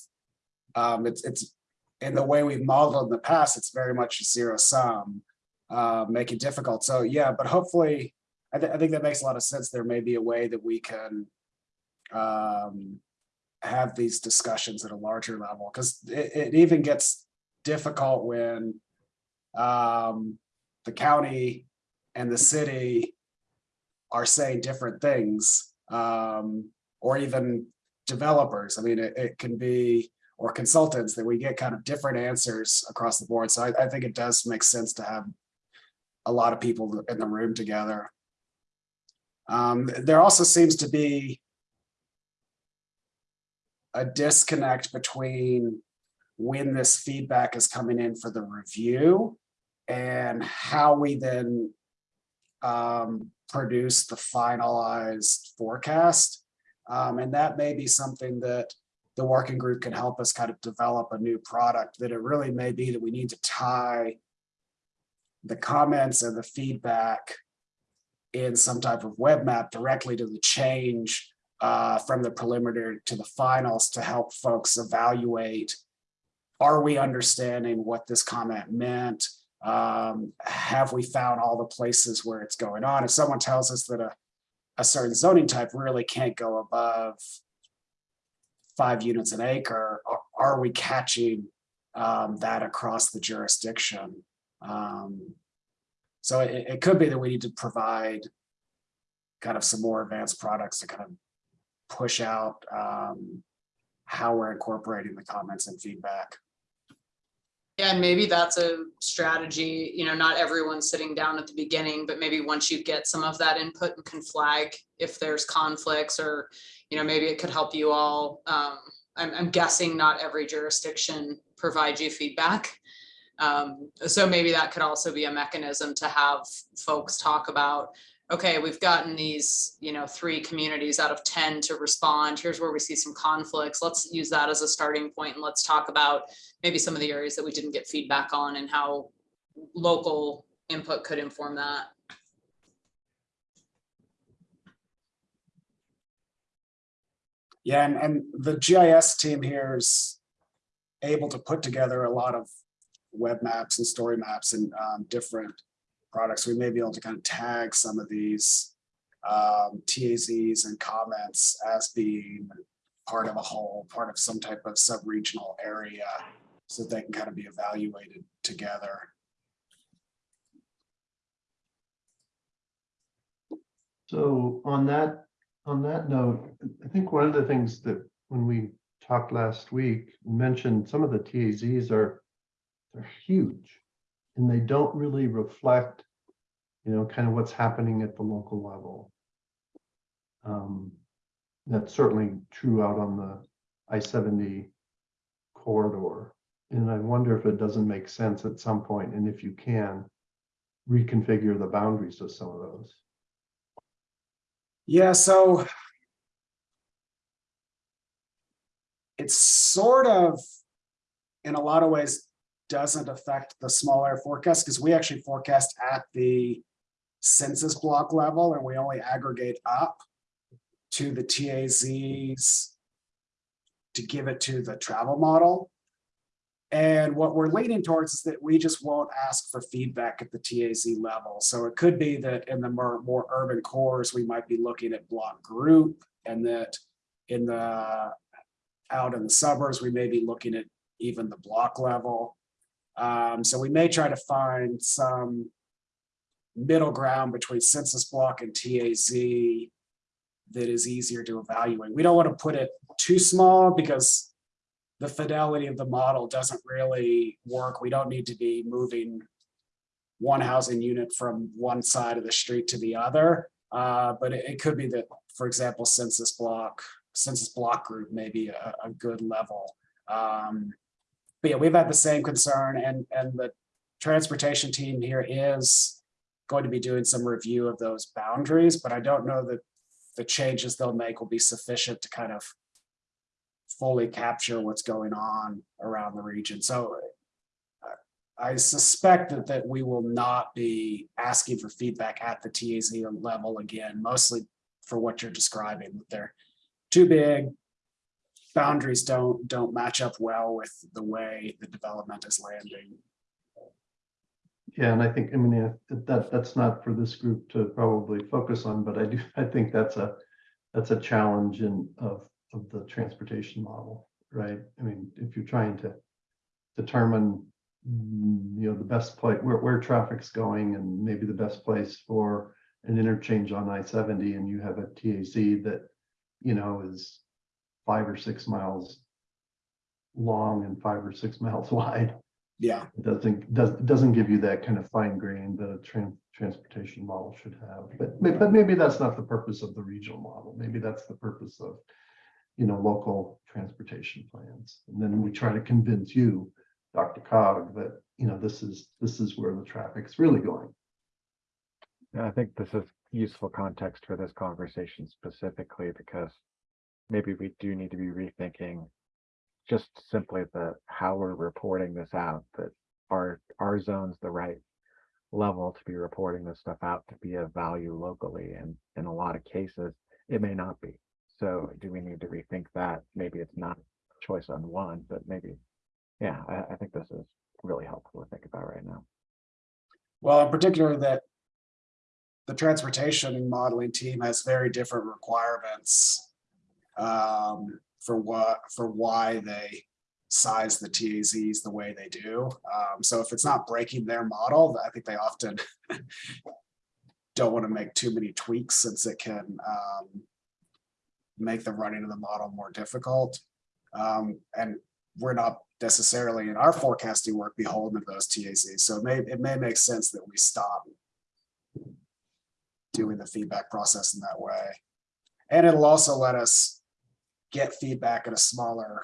um, it's, it's, in the way we've modeled in the past, it's very much zero sum, uh, make it difficult. So, yeah, but hopefully, I, thi- I think that makes a lot of sense. There may be a way that we can um, have these discussions at a larger level, because it, it even gets difficult when um, the county and the city are saying different things, um, or even developers. I mean, it, it can be, or consultants, that we get kind of different answers across the board. So I, I think it does make sense to have a lot of people in the room together. Um, there also seems to be a disconnect between when this feedback is coming in for the review and how we then um, produce the finalized forecast. Um, and that may be something that the working group can help us kind of develop a new product that it really may be that we need to tie the comments and the feedback in some type of web map directly to the change uh, from the preliminary to the finals to help folks evaluate, are we understanding what this comment meant? Um, have we found all the places where it's going on? If someone tells us that a, a certain zoning type really can't go above five units an acre, are, are we catching um, that across the jurisdiction? Um, so it, it could be that we need to provide kind of some more advanced products to kind of push out um, how we're incorporating the comments and feedback. Yeah, and maybe that's a strategy, you know, not everyone's sitting down at the beginning, but maybe once you get some of that input and can flag if there's conflicts or, you know, maybe it could help you all. Um, I'm, I'm guessing not every jurisdiction provides you feedback. Um, so maybe that could also be a mechanism to have folks talk about, okay, we've gotten these, you know, three communities out of 10 to respond. Here's where we see some conflicts. Let's use that as a starting point and let's talk about maybe some of the areas that we didn't get feedback on and how local input could inform that. Yeah, and, and the GIS team here is able to put together a lot of web maps and story maps and um, different products. We may be able to kind of tag some of these um, TAZs and comments as being part of a whole, part of some type of sub-regional area so that they can kind of be evaluated together. So on that, on that note, I think one of the things that when we talked last week, mentioned some of the TAZs are, they're huge. And they don't really reflect, you know, kind of what's happening at the local level. Um, That's certainly true out on the I-70 corridor. And I wonder if it doesn't make sense at some point, and if you can, reconfigure the boundaries of some of those. Yeah, so it's sort of, in a lot of ways, doesn't affect the small air forecast because we actually forecast at the census block level and we only aggregate up to the TAZs to give it to the travel model. And what we're leaning towards is that we just won't ask for feedback at the TAZ level. So it could be that in the more, more urban cores, we might be looking at block group and that in the out in the suburbs, we may be looking at even the block level. Um, so we may try to find some middle ground between census block and TAZ that is easier to evaluate. We don't want to put it too small because the fidelity of the model doesn't really work. We don't need to be moving one housing unit from one side of the street to the other. Uh, but it, it could be that, for example, census block, census block group may be a, a good level. Um, but yeah, we've had the same concern and, and the transportation team here is going to be doing some review of those boundaries, but I don't know that the changes they'll make will be sufficient to kind of fully capture what's going on around the region. So uh, I suspect that, that we will not be asking for feedback at the TAZ level again, mostly for what you're describing, that they're too big. Boundaries don't, don't match up well with the way the development is landing. Yeah, and I think, I mean, that, that's not for this group to probably focus on, but I do, I think that's a, that's a challenge in, of, of the transportation model, right? I mean, if you're trying to determine, you know, the best place, where, where traffic's going and maybe the best place for an interchange on I seventy and you have a TAC that, you know, is five or six miles long and five or six miles wide. Yeah, It doesn't, does doesn't give you that kind of fine grain that a tran- transportation model should have. But, but maybe that's not the purpose of the regional model. Maybe that's the purpose of, you know, local transportation plans. And then we try to convince you, DRCOG, that, you know, this is, this is where the traffic's really going. I think this is useful context for this conversation specifically because maybe we do need to be rethinking just simply the how we're reporting this out, that our our zone's the right level to be reporting this stuff out to be of value locally. And in a lot of cases, it may not be. So do we need to rethink that? Maybe it's not choice on one, but maybe, yeah, I, I think this is really helpful to think about right now. well, in particular that the transportation modeling team has very different requirements um, for what, for why they size the TAZs the way they do. Um, so if it's not breaking their model, I think they often don't want to make too many tweaks since it can um, make the running of the model more difficult. Um, and we're not necessarily in our forecasting work beholden to those TAZs. So it may, it may make sense that we stop doing the feedback process in that way. And it'll also let us get feedback at a smaller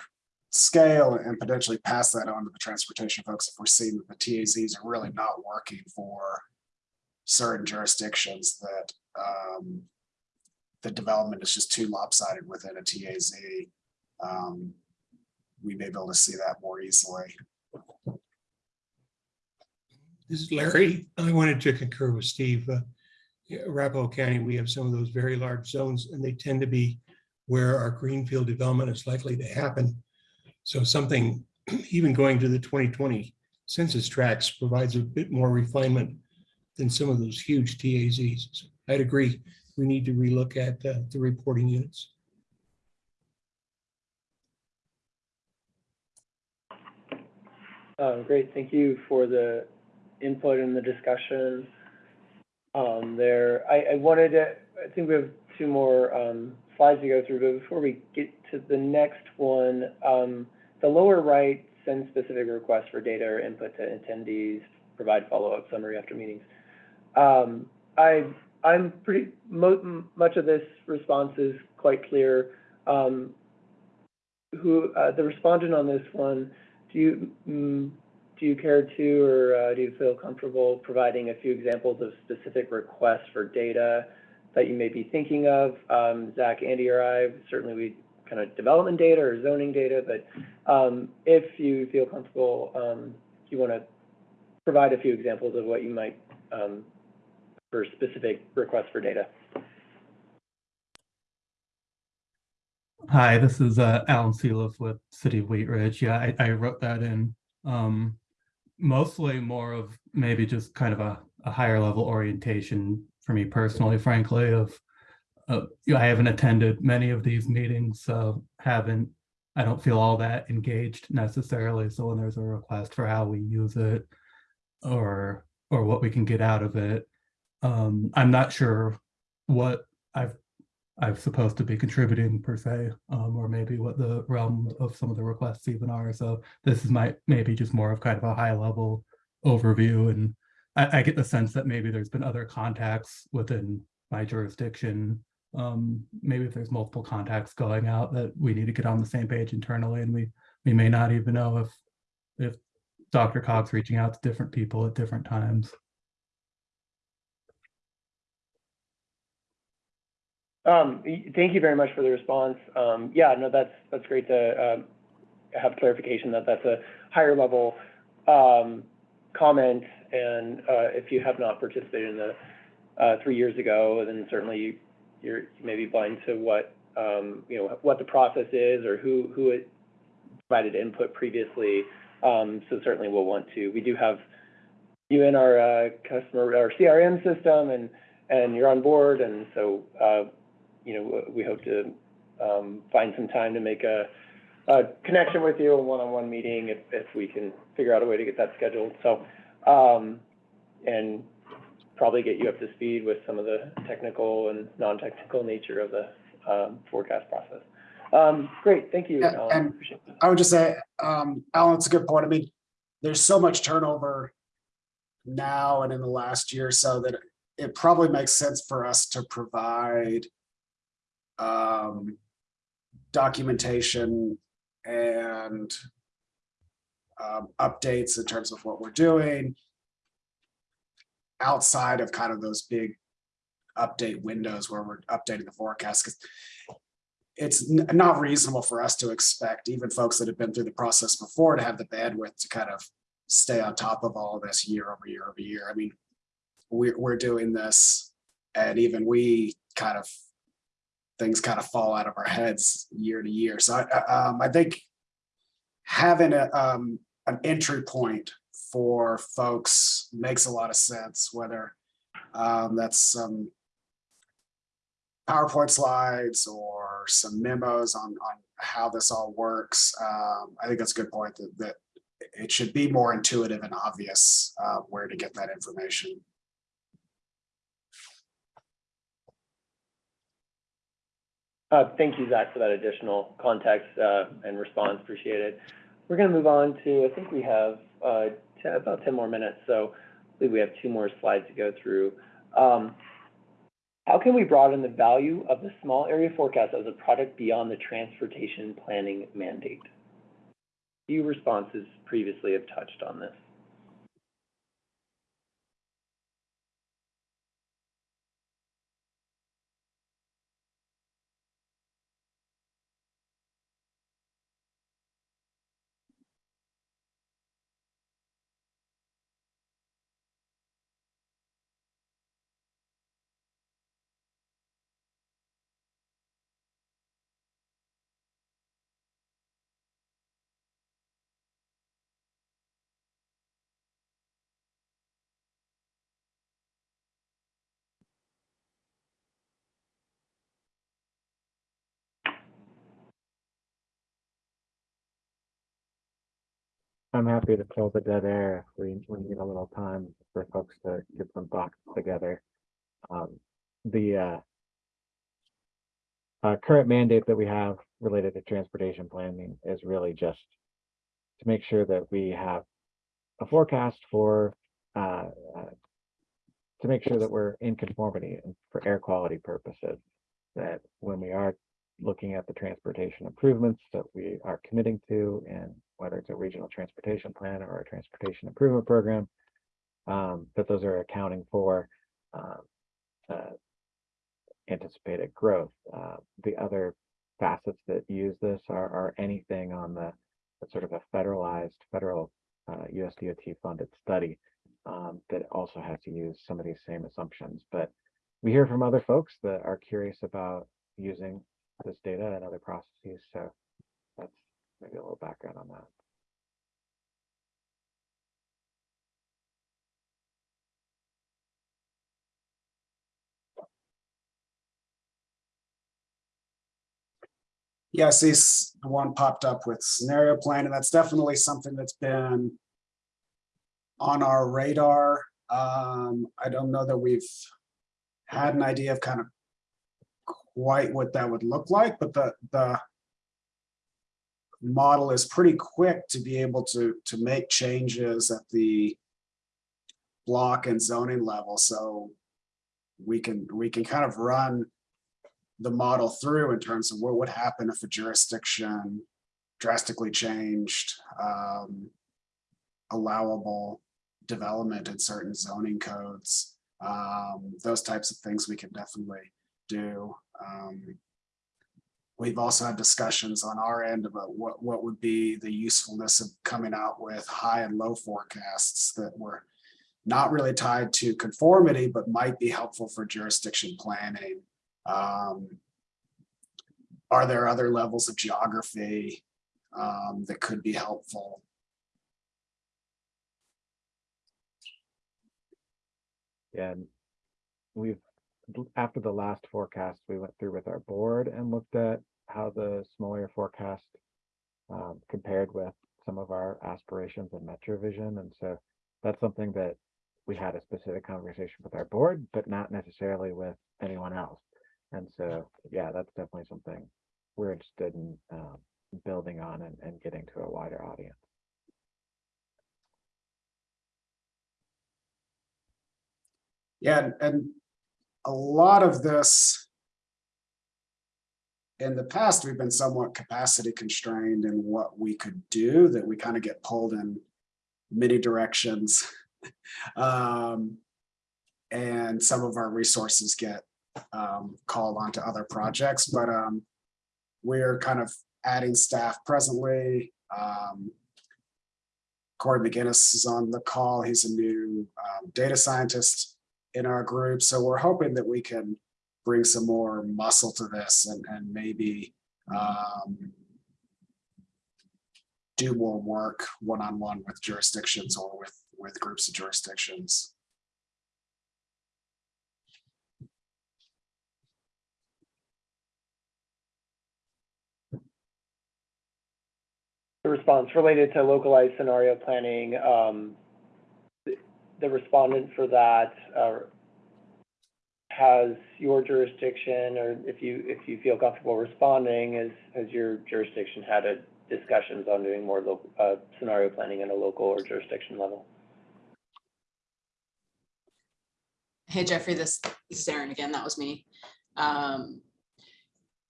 scale and potentially pass that on to the transportation folks if we're seeing that the TAZs are really not working for certain jurisdictions that um, the development is just too lopsided within a TAZ. Um, we may be able to see that more easily. This is Larry. I wanted to concur with Steve. Uh, Arapahoe County, we have some of those very large zones and they tend to be where our greenfield development is likely to happen. So something, even going to the 2020 census tracts provides a bit more refinement than some of those huge TAZs. I'd agree, we need to relook at uh, the reporting units. Um, great, thank you for the input and the discussion. Um, there, I, I wanted to, I think we have two more, um, slides to go through, but before we get to the next one, um, the lower right, send specific requests for data or input to attendees, provide follow-up summary after meetings. Um, I, I'm pretty, much of this response is quite clear. Um, who, uh, the respondent on this one, do you, mm, do you care to, or uh, do you feel comfortable providing a few examples of specific requests for data that you may be thinking of? Um, Zach, Andy, or I, certainly we kind of development data or zoning data, but um, if you feel comfortable, um, you want to provide a few examples of what you might um, for specific requests for data. Hi, this is uh, Alan Sealiff with City of Wheat Ridge. Yeah, I, I wrote that in. Um, mostly more of maybe just kind of a, a higher level orientation for me personally, frankly, of uh, you know, I haven't attended many of these meetings, so haven't I don't feel all that engaged necessarily. So when there's a request for how we use it or or what we can get out of it, um, I'm not sure what I've I'm supposed to be contributing per se, um, or maybe what the realm of some of the requests even are. So this is my maybe just more of kind of a high level overview. And I, I get the sense that maybe there's been other contacts within my jurisdiction. Um, maybe if there's multiple contacts going out that we need to get on the same page internally and we we may not even know if if DRCOG's reaching out to different people at different times. Um, thank you very much for the response. Um, yeah, no, that's, that's great to, um, have clarification that that's a higher level, um, comment. And, uh, if you have not participated in the, uh, three years ago, then certainly you- you're, you may be blind to what, um, you know, what the process is or who, who it provided input previously. Um, so certainly we'll want to, we do have you in our, uh, customer, our CRM system and, and you're on board. And so, uh, you know, we hope to um, find some time to make a, a connection with you, a one-on-one meeting, if, if we can figure out a way to get that scheduled. So, um, and probably get you up to speed with some of the technical and non-technical nature of the um, forecast process. Um, great, thank you. Yeah, Alan. and- I would just say, um, Alan, it's a good point. I mean, there's so much turnover now and in the last year, or so that it probably makes sense for us to provide um, documentation and um, updates in terms of what we're doing outside of kind of those big update windows where we're updating the forecast, because it's not reasonable for us to expect even folks that have been through the process before to have the bandwidth to kind of stay on top of all of this year over year over year. I mean, we're, we're doing this and even we kind of, things kind of fall out of our heads year to year. So I, um, I think having a, um, an entry point for folks makes a lot of sense, whether um, that's some PowerPoint slides or some memos on, on how this all works. Um, I think that's a good point that, that it should be more intuitive and obvious uh, where to get that information. Thank you, Zach, for that additional context, uh, and response. Appreciate it. We're gonna move on to, I think we have, uh, about ten more minutes, so I believe we have two more slides to go through. Um, how can we broaden the value of the small area forecast as a product beyond the transportation planning mandate? A Few responses previously have touched on this. I'm happy to fill the dead air if we, we need a little time for folks to get some thoughts together. Um, the, uh, uh, current mandate that we have related to transportation planning is really just to make sure that we have a forecast for, uh, uh, to make sure that we're in conformity for air quality purposes. That when we are looking at the transportation improvements that we are committing to and whether it's a regional transportation plan or a transportation improvement program, um, that those are accounting for um, uh, anticipated growth. Uh, the other facets that use this are, are anything on the sort of a federalized federal uh, USDOT funded study um, that also has to use some of these same assumptions. But we hear from other folks that are curious about using this data and other processes. So maybe a little background on that. See the one popped up with scenario plan, and that's definitely something that's been on our radar. Um, I don't know that we've had an idea of kind of quite what that would look like, but the, the model is pretty quick to be able to, to make changes at the block and zoning level, so we can, we can kind of run the model through in terms of what would happen if a jurisdiction drastically changed um, allowable development in certain zoning codes. Um, those types of things we can definitely do. Um, We've also had discussions on our end about what, what would be the usefulness of coming out with high and low forecasts that were not really tied to conformity, but might be helpful for jurisdiction planning. Um, Are there other levels of geography um, that could be helpful? Yeah, we've, after the last forecast, we went through with our board and looked at how the smaller forecast um, compared with some of our aspirations in MetroVision. And so that's something that we had a specific conversation with our board, but not necessarily with anyone else. And so, yeah, that's definitely something we're interested in um, building on and, and getting to a wider audience. Yeah, and- and a lot of this in the past, we've been somewhat capacity constrained in what we could do, that we kind of get pulled in many directions. Um, And some of our resources get um, called onto other projects, but um, we're kind of adding staff presently. Um, Corey McGinnis is on the call. He's a new um, data scientist in our group. So we're hoping that we can bring some more muscle to this and, and maybe um, do more work one-on-one with jurisdictions or with, with groups of jurisdictions. The response related to localized scenario planning, um, the- respondent for that, uh, has your jurisdiction, or if you, if you feel comfortable responding, has, has your jurisdiction had a discussions on doing more local, uh, scenario planning at a local or jurisdiction level? Hey Jeffrey, this this is Erin again. That was me. Um,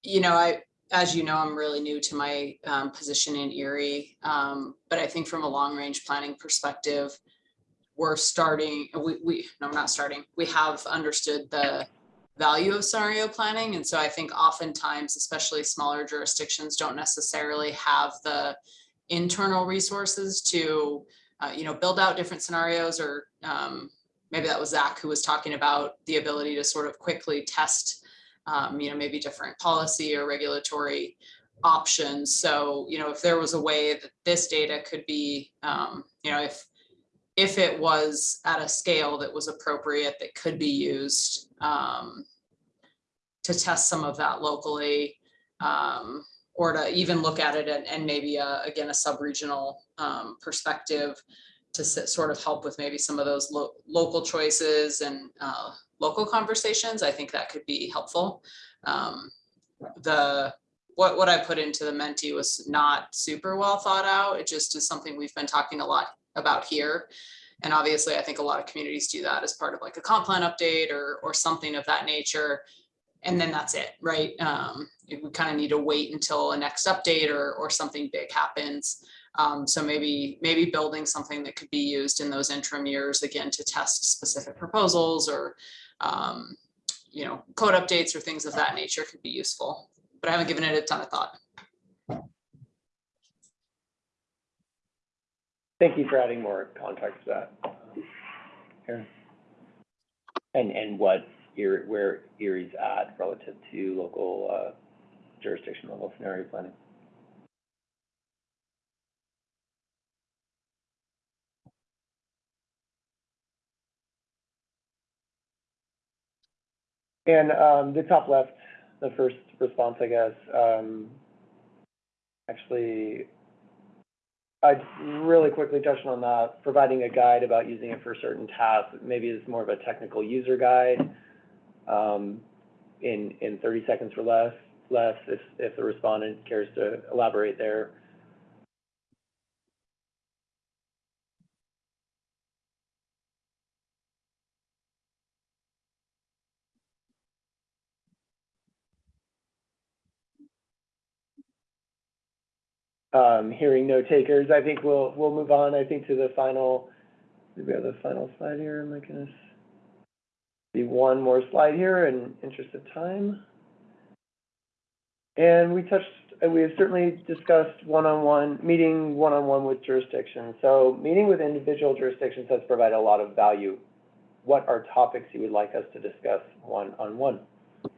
You know, I, as you know, I'm really new to my um, position in Erie. um, But I think from a long range planning perspective, we're starting, we, we, no, we're not starting. We have understood the value of scenario planning. And so I think oftentimes, especially smaller jurisdictions, don't necessarily have the internal resources to, uh, you know, build out different scenarios or um, maybe that was Zach who was talking about the ability to sort of quickly test, um, you know, maybe different policy or regulatory options. So, you know, if there was a way that this data could be, um, you know, if if it was at a scale that was appropriate, that could be used um, to test some of that locally, um, or to even look at it and, and maybe a, again a sub-regional um, perspective to sit, sort of help with maybe some of those lo- local choices and uh, local conversations, I think that could be helpful. Um, the what what I put into the Menti was not super well thought out. It just is something we've been talking a lot about here. And obviously, I think a lot of communities do that as part of like a comp plan update or or something of that nature. And then that's it, right? Um, we kind of need to wait until a next update or or something big happens. Um, so maybe, maybe building something that could be used in those interim years, again, to test specific proposals or, um, you know, code updates or things of that nature could be useful, but I haven't given it a ton of thought. Thank you for adding more context to that. Erin? And, and what Erie, where Erie's at relative to local, uh, jurisdiction level scenario planning? And um, the top left, the first response, I guess, um, actually, I really quickly touched on that, providing a guide about using it for certain tasks, maybe it's more of a technical user guide. Um, in, in thirty seconds or less, less, if, if the respondent cares to elaborate there. Um, hearing no takers, I think we'll, we'll move on, I think, to the final, do we have the final slide here? Am I gonna see one more slide here in interest of time? And we touched, we have certainly discussed one-on-one, meeting one-on-one with jurisdictions. So meeting with individual jurisdictions has provided a lot of value. What are topics you would like us to discuss one-on-one?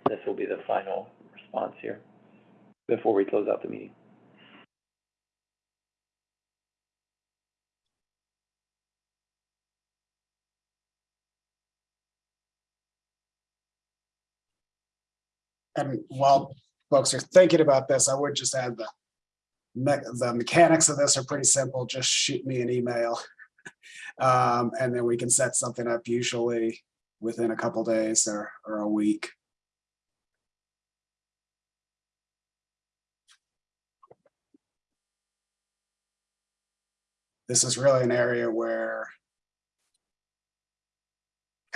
This will be the final response here before we close out the meeting. And while folks are thinking about this, I would just add the me- the mechanics of this are pretty simple. Just shoot me an email. Um, and then we can set something up usually within a couple days or, or a week. This is really an area where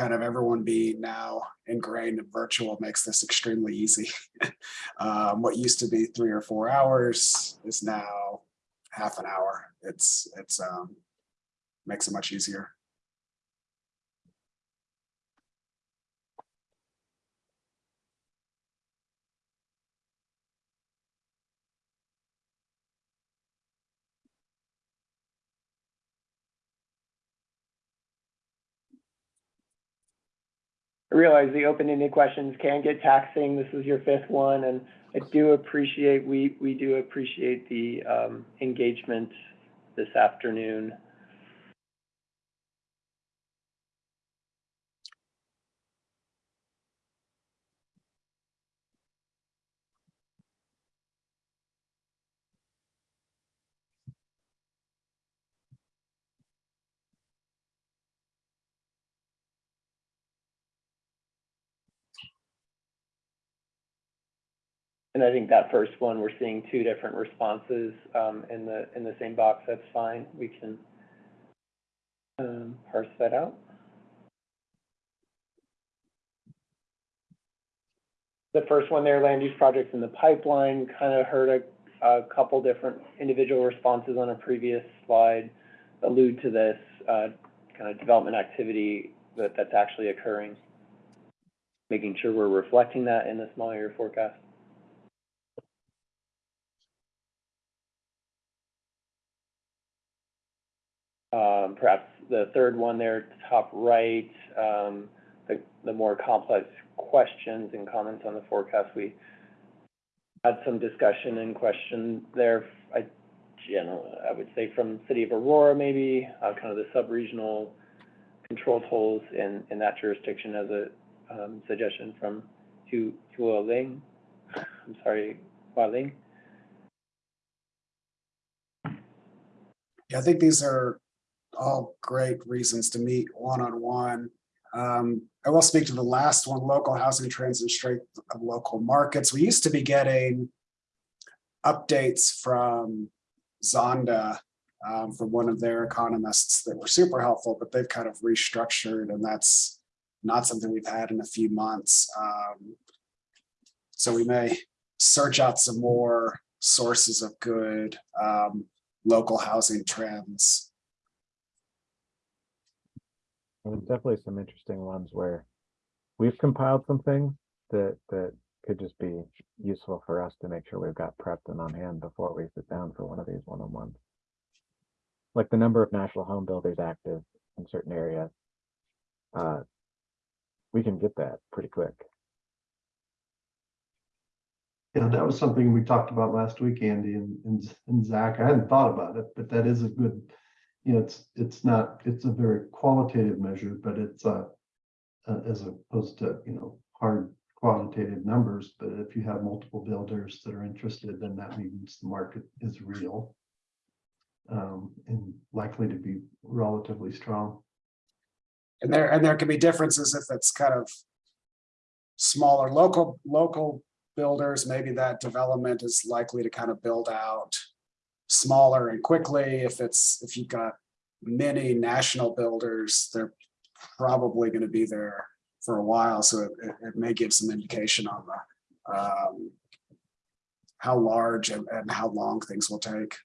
kind of everyone being now ingrained in virtual makes this extremely easy. um, what used to be three or four hours is now half an hour. It's it's um, makes it much easier. I realize the open-ended questions can get taxing. This is your fifth one, and I do appreciate, we, we do appreciate the, um, engagement this afternoon. And I think that first one, we're seeing two different responses, um, in the, in the same box. That's fine. We can, um, parse that out. The first one there, land use projects in the pipeline, kind of heard a, a couple different individual responses on a previous slide allude to this, uh, kind of development activity that, that's actually occurring. Making sure we're reflecting that in the small area forecast. Um, perhaps the third one there, top right, um, the, the more complex questions and comments on the forecast, we had some discussion and question there. I I would say from City of Aurora, maybe, uh, kind of the sub-regional control totals in, in that jurisdiction as a, um, suggestion from Tu, Ling. I'm sorry, Hua Ling. Yeah, I think these are all great reasons to meet one-on-one. Um, I will speak to the last one, local housing trends and strength of local markets. We used to be getting updates from Zonda, um, from one of their economists that were super helpful, but they've kind of restructured and that's not something we've had in a few months. Um, so we may search out some more sources of good um, local housing trends. There's definitely some interesting ones where we've compiled some things that, that could just be useful for us to make sure we've got prepped and on hand before we sit down for one of these one-on-ones. Like the number of national home builders active in certain areas. Uh, we can get that pretty quick. Yeah, that was something we talked about last week, Andy and, and, and Zach. I hadn't thought about it, but that is a good, you know, it's, it's not, it's a very qualitative measure, but it's uh uh, as opposed to, you know, hard quantitative numbers, but if you have multiple builders that are interested, then that means the market is real. Um, and likely to be relatively strong. And there, and there can be differences if it's kind of smaller local, local builders, maybe that development is likely to kind of build out smaller and quickly. If it's, if you've got many national builders, they're probably going to be there for a while, so it, it- may give some indication on the um, how large and, and how long things will take.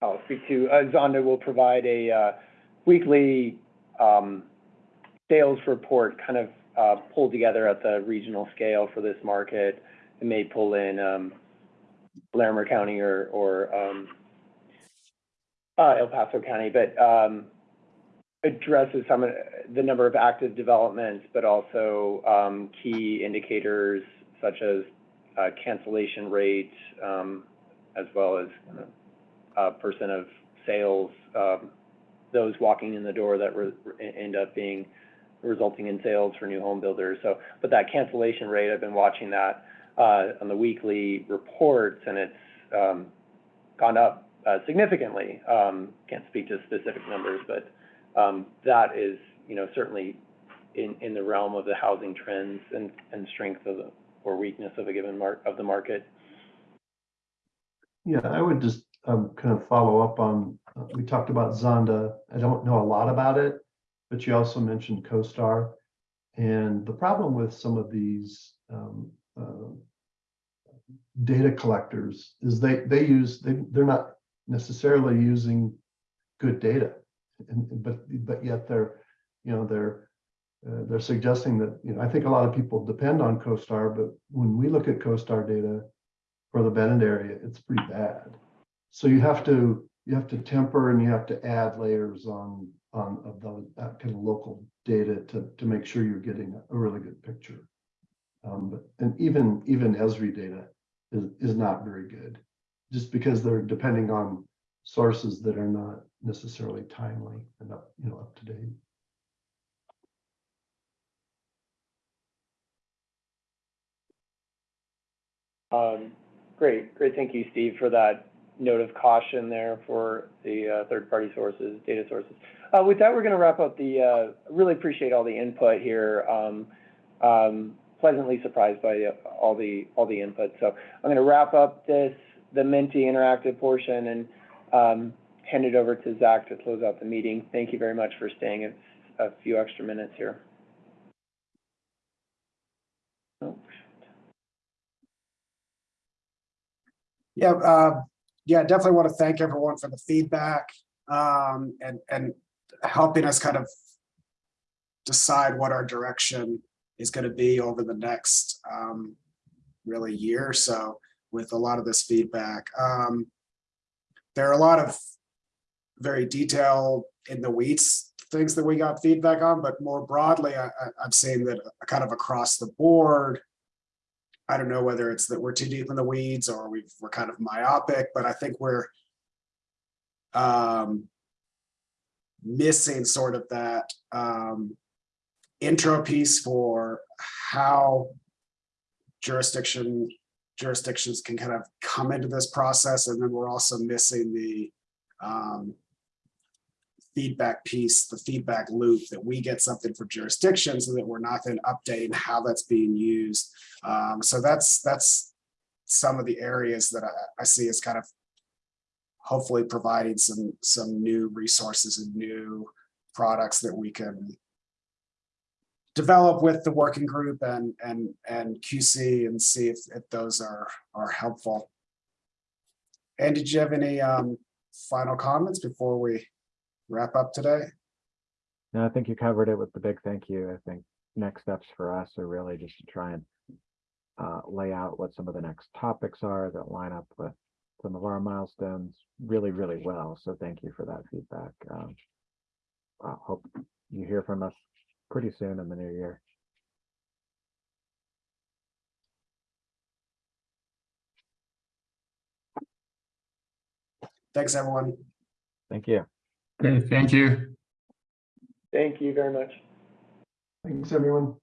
I'll speak to, uh, Zonda will provide a, uh, weekly, um, sales report kind of, uh, pulled together at the regional scale for this market. It may pull in, um, Larimer County or, um, El Paso County, but, addresses some of the number of active developments, but also, key indicators such as, cancellation rate, um, as well as, uh, percent of sales, um, those walking in the door that re- end up being, resulting in sales for new home builders. So, but that cancellation rate, I've been watching that, uh, on the weekly reports and it's, um, gone up, uh, significantly. Um, can't speak to specific numbers, but, um, that is, you know, certainly in, in the realm of the housing trends and, and strength of the, or weakness of a given mark, of the market. Yeah, I would just um kind of follow up on, uh, we talked about Zonda. I don't know a lot about it, but you also mentioned CoStar. And the problem with some of these um uh, data collectors is they they use, they they're not necessarily using good data. And but but yet they're, you know, they're uh, they're suggesting that, you know, I think a lot of people depend on CoStar, but when we look at CoStar data for the Bennett area, it's pretty bad. So you have to, you have to temper and you have to add layers on, on of those, that kind of local data to, to make sure you're getting a really good picture. Um, but, and even, even Esri data is, is not very good, just because they're depending on sources that are not necessarily timely and up, you know, up to date. Um, great, great. Thank you, Steve, for that note of caution there for the, uh, third-party sources, data sources. Uh, with that, we're gonna wrap up the, uh, really appreciate all the input here. Um, um, pleasantly surprised by all the, all the input. So I'm gonna wrap up this, the Menti interactive portion and, um, hand it over to Zach to close out the meeting. Thank you very much for staying a, few extra minutes here. Oh, Yeah, yeah, definitely want to thank everyone for the feedback, um, and, and helping us kind of decide what our direction is going to be over the next, um, really year or so with a lot of this feedback. Um, there are a lot of very detailed in the weeds things that we got feedback on, but more broadly, I, I, I'm saying that kind of across the board, I don't know whether it's that we're too deep in the weeds or we've, we're kind of myopic, but I think we're um, missing sort of that um, intro piece for how jurisdiction jurisdictions can kind of come into this process. And then we're also missing the um, feedback piece, the feedback loop that we get something for jurisdictions and that we're not then updating how that's being used. Um, so that's that's some of the areas that I, I see as kind of hopefully providing some some new resources and new products that we can develop with the working group and and and QC and see if, if those are are helpful. And did you have any um, final comments before we wrap up today? No, I think you covered it with the big thank you. I think next steps for us are really just to try and uh, lay out what some of the next topics are that line up with some of our milestones really, really well. So thank you for that feedback. Um, I hope you hear from us pretty soon in the new year. Thanks, everyone. Thank you. Okay, thank you. Thank you very much. Thanks, everyone.